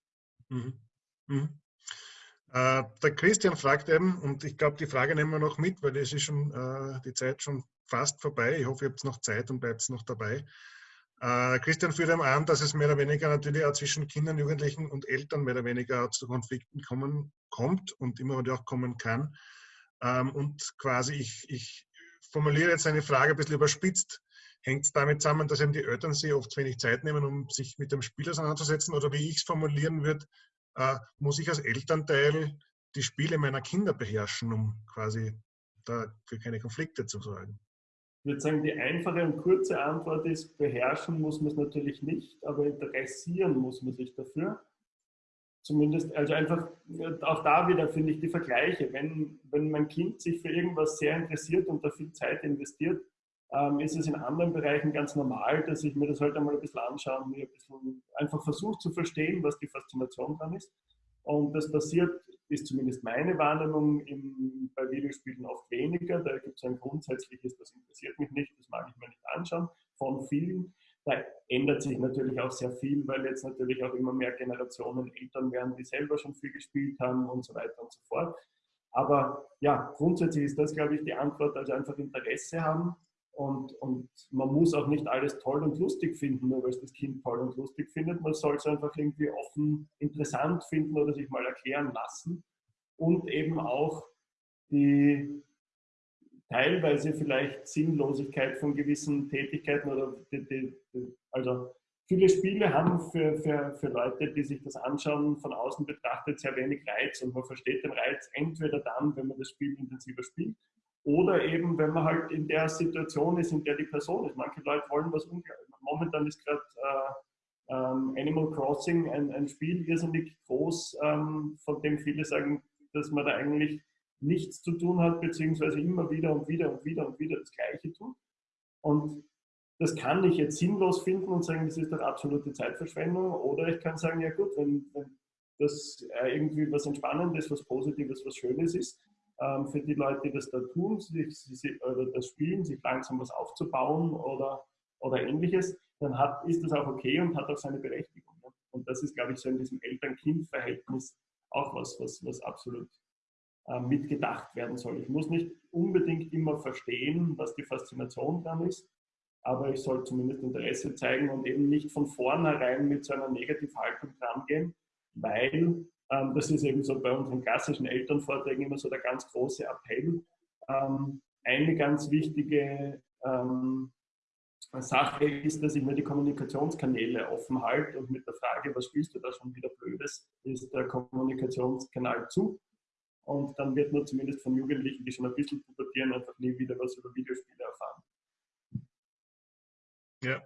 Mhm. Mhm. Äh, der Christian fragt eben, und ich glaube, die Frage nehmen wir noch mit, weil es ist schon äh, die Zeit schon fast vorbei. Ich hoffe, ihr habt noch Zeit und bleibt noch dabei. Äh, Christian führt eben an, dass es mehr oder weniger natürlich auch zwischen Kindern, Jugendlichen und Eltern mehr oder weniger zu Konflikten kommen, kommt und immer wieder auch kommen kann. Ähm, und quasi, ich, ich formuliere jetzt eine Frage ein bisschen überspitzt. Hängt es damit zusammen, dass eben die Eltern sich oft wenig Zeit nehmen, um sich mit dem Spiel auseinanderzusetzen? Oder wie ich es formulieren würde, äh, muss ich als Elternteil die Spiele meiner Kinder beherrschen, um quasi da für keine Konflikte zu sorgen? Ich würde sagen, die einfache und kurze Antwort ist, beherrschen muss man es natürlich nicht, aber interessieren muss man sich dafür. Zumindest, also einfach, auch da wieder finde ich die Vergleiche. Wenn, wenn mein Kind sich für irgendwas sehr interessiert und da viel Zeit investiert, ähm, ist es in anderen Bereichen ganz normal, dass ich mir das halt einmal ein bisschen anschaue und mir ein bisschen einfach versuche zu verstehen, was die Faszination dran ist. Und das passiert, ist zumindest meine Wahrnehmung im, bei Videospielen oft weniger. Da gibt es ein grundsätzliches, das interessiert mich nicht, das mag ich mir nicht anschauen, von vielen. Da ändert sich natürlich auch sehr viel, weil jetzt natürlich auch immer mehr Generationen Eltern werden, die selber schon viel gespielt haben und so weiter und so fort. Aber ja, grundsätzlich ist das, glaube ich, die Antwort, also einfach Interesse haben und, und man muss auch nicht alles toll und lustig finden, nur weil es das Kind toll und lustig findet. Man soll es einfach irgendwie offen interessant finden oder sich mal erklären lassen. und eben auch die teilweise vielleicht Sinnlosigkeit von gewissen Tätigkeiten oder die, die, die, also viele Spiele haben für, für, für Leute, die sich das anschauen, von außen betrachtet sehr wenig Reiz und man versteht den Reiz entweder dann, wenn man das Spiel intensiver spielt oder eben, wenn man halt in der Situation ist, in der die Person ist. Manche Leute wollen was unglaublich. Momentan ist gerade äh, ähm, Animal Crossing ein, ein Spiel irrsinnig groß, ähm, von dem viele sagen, dass man da eigentlich nichts zu tun hat, beziehungsweise immer wieder und wieder und wieder und wieder das Gleiche tut. Und das kann ich jetzt sinnlos finden und sagen, das ist doch absolute Zeitverschwendung. Oder ich kann sagen, ja gut, wenn, wenn das äh, irgendwie was Entspannendes, was Positives, was Schönes ist, ähm, für die Leute, die das da tun, sich, sich, oder das spielen, sich langsam was aufzubauen oder, oder ähnliches, dann hat, ist das auch okay und hat auch seine Berechtigung. Ne? Und das ist, glaube ich, so in diesem Eltern-Kind-Verhältnis auch was, was, was absolut äh, mitgedacht werden soll. Ich muss nicht unbedingt immer verstehen, was die Faszination dran ist, aber ich soll zumindest Interesse zeigen und eben nicht von vornherein mit so einer Negativhaltung dran gehen, weil ähm, das ist eben so bei unseren klassischen Elternvorträgen immer so der ganz große Appell. Ähm, eine ganz wichtige ähm, Sache ist, dass ich mir die Kommunikationskanäle offen halte und mit der Frage, was spielst du da schon wieder Blödes, ist der Kommunikationskanal zu. Und dann wird man zumindest von Jugendlichen, die schon ein bisschen pubertieren, einfach nie wieder was über Videospiele erfahren. Ja,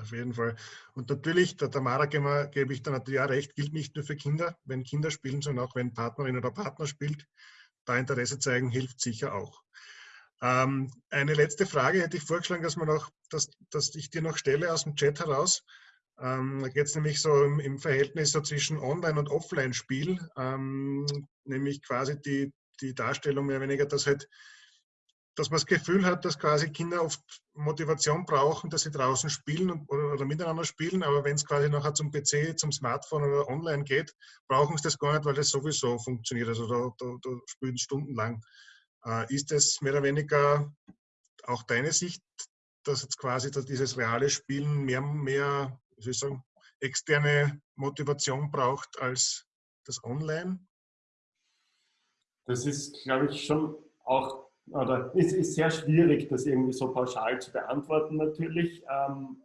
auf jeden Fall. Und natürlich, der Tamara gebe ich da natürlich auch recht, gilt nicht nur für Kinder, wenn Kinder spielen, sondern auch wenn Partnerin oder Partner spielt. Da Interesse zeigen hilft sicher auch. Ähm, eine letzte Frage hätte ich vorgeschlagen, dass, man noch, dass, dass ich dir noch stelle aus dem Chat heraus. Ähm, da geht es nämlich so im, im, Verhältnis so zwischen Online- und Offline-Spiel, ähm, nämlich quasi die, die Darstellung mehr oder weniger, dass halt dass man das Gefühl hat, dass quasi Kinder oft Motivation brauchen, dass sie draußen spielen oder, oder, miteinander spielen, aber wenn es quasi nachher zum PC, zum Smartphone oder online geht, brauchen sie das gar nicht, weil das sowieso funktioniert. Also da, da, da spielen stundenlang. Äh, ist das mehr oder weniger auch deine Sicht, dass jetzt quasi dass dieses reale Spielen mehr, mehr wie soll ich sagen, externe Motivation braucht als das Online? Das ist, glaube ich, schon auch, oder es ist sehr schwierig, das irgendwie so pauschal zu beantworten natürlich. Ähm,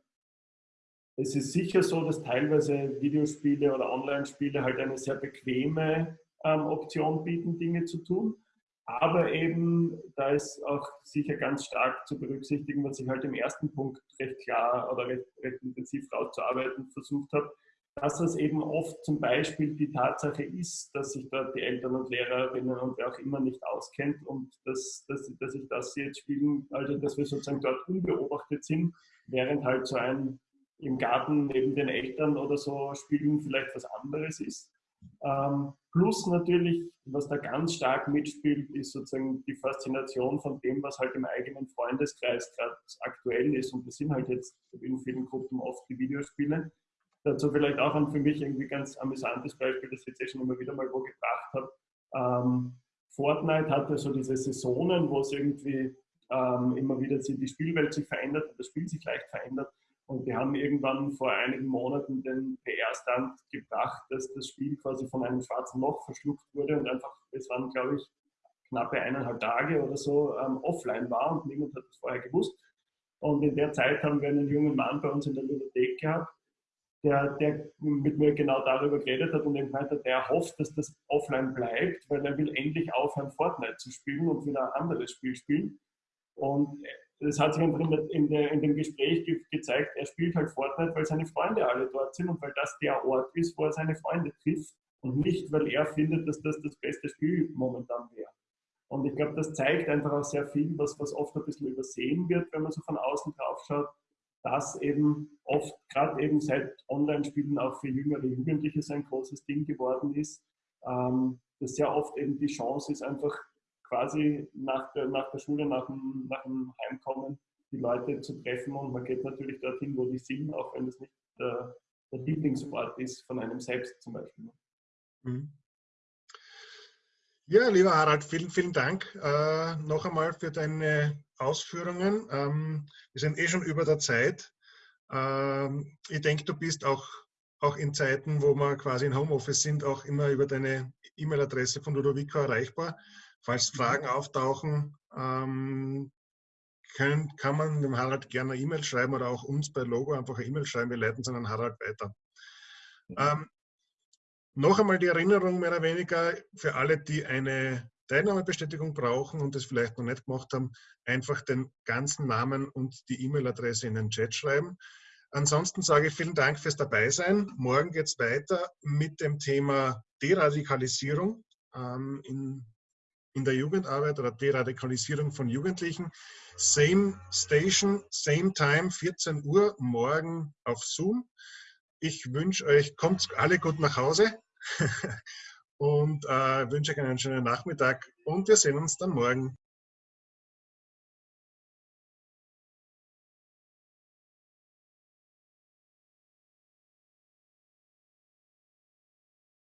es ist sicher so, dass teilweise Videospiele oder Online-Spiele halt eine sehr bequeme ähm, Option bieten, Dinge zu tun. Aber eben, da ist auch sicher ganz stark zu berücksichtigen, was ich halt im ersten Punkt recht klar oder recht, recht intensiv rauszuarbeiten versucht habe, dass es eben oft zum Beispiel die Tatsache ist, dass sich dort die Eltern und Lehrerinnen und wer auch immer nicht auskennt und dass, dass, dass ich das jetzt spielen, also dass wir sozusagen dort unbeobachtet sind, während halt so ein im Garten neben den Eltern oder so spielen vielleicht was anderes ist. Ähm, plus natürlich, was da ganz stark mitspielt, ist sozusagen die Faszination von dem, was halt im eigenen Freundeskreis gerade aktuell ist. Und das sind halt jetzt in vielen Gruppen oft die Videospiele. Dazu vielleicht auch ein für mich irgendwie ganz amüsantes Beispiel, das ich jetzt eh schon immer wieder mal wo gebracht habe. Ähm, Fortnite hatte so diese Saisonen, wo es irgendwie ähm, immer wieder die Spielwelt sich verändert, das Spiel sich leicht verändert. Und wir haben irgendwann vor einigen Monaten den PR-Stand gebracht, dass das Spiel quasi von einem schwarzen Loch verschluckt wurde und einfach, es waren, glaube ich, knappe eineinhalb Tage oder so ähm, offline war und niemand hat das vorher gewusst. Und in der Zeit haben wir einen jungen Mann bei uns in der Bibliothek gehabt, der, der mit mir genau darüber geredet hat und gemeint hat, der hofft, dass das offline bleibt, weil er will endlich aufhören, Fortnite zu spielen und wieder ein anderes Spiel spielen. Und das hat sich einfach in, der, in dem Gespräch ge gezeigt, er spielt halt Fortnite, weil seine Freunde alle dort sind und weil das der Ort ist, wo er seine Freunde trifft und nicht, weil er findet, dass das das beste Spiel momentan wäre. Und ich glaube, das zeigt einfach auch sehr viel, was, was oft ein bisschen übersehen wird, wenn man so von außen drauf schaut, dass eben oft, gerade eben seit Online-Spielen auch für jüngere Jugendliche so ein großes Ding geworden ist, ähm, dass sehr oft eben die Chance ist, einfach quasi nach der, nach der Schule, nach dem, nach dem Heimkommen, die Leute zu treffen und man geht natürlich dorthin, wo die sind, auch wenn es nicht der, der Lieblingsort ist von einem selbst zum Beispiel. Mhm. Ja, lieber Harald, vielen, vielen Dank äh, noch einmal für deine Ausführungen. Ähm, wir sind eh schon über der Zeit. Ähm, ich denke, du bist auch auch in Zeiten, wo wir quasi in Homeoffice sind, auch immer über deine E-Mail-Adresse von Ludovico erreichbar. Falls Fragen auftauchen, ähm, können, kann man dem Harald gerne eine E-Mail schreiben oder auch uns bei Logo einfach eine E-Mail schreiben. Wir leiten es an Harald weiter. Ähm, noch einmal die Erinnerung mehr oder weniger für alle, die eine Teilnahmebestätigung brauchen und das vielleicht noch nicht gemacht haben, einfach den ganzen Namen und die E-Mail-Adresse in den Chat schreiben. Ansonsten sage ich vielen Dank fürs Dabeisein. Morgen geht es weiter mit dem Thema Deradikalisierung ähm, in, in der Jugendarbeit oder Deradikalisierung von Jugendlichen. Same Station, same time, 14 Uhr, morgen auf Zoom. Ich wünsche euch, kommt alle gut nach Hause und äh, wünsche euch einen schönen Nachmittag und wir sehen uns dann morgen.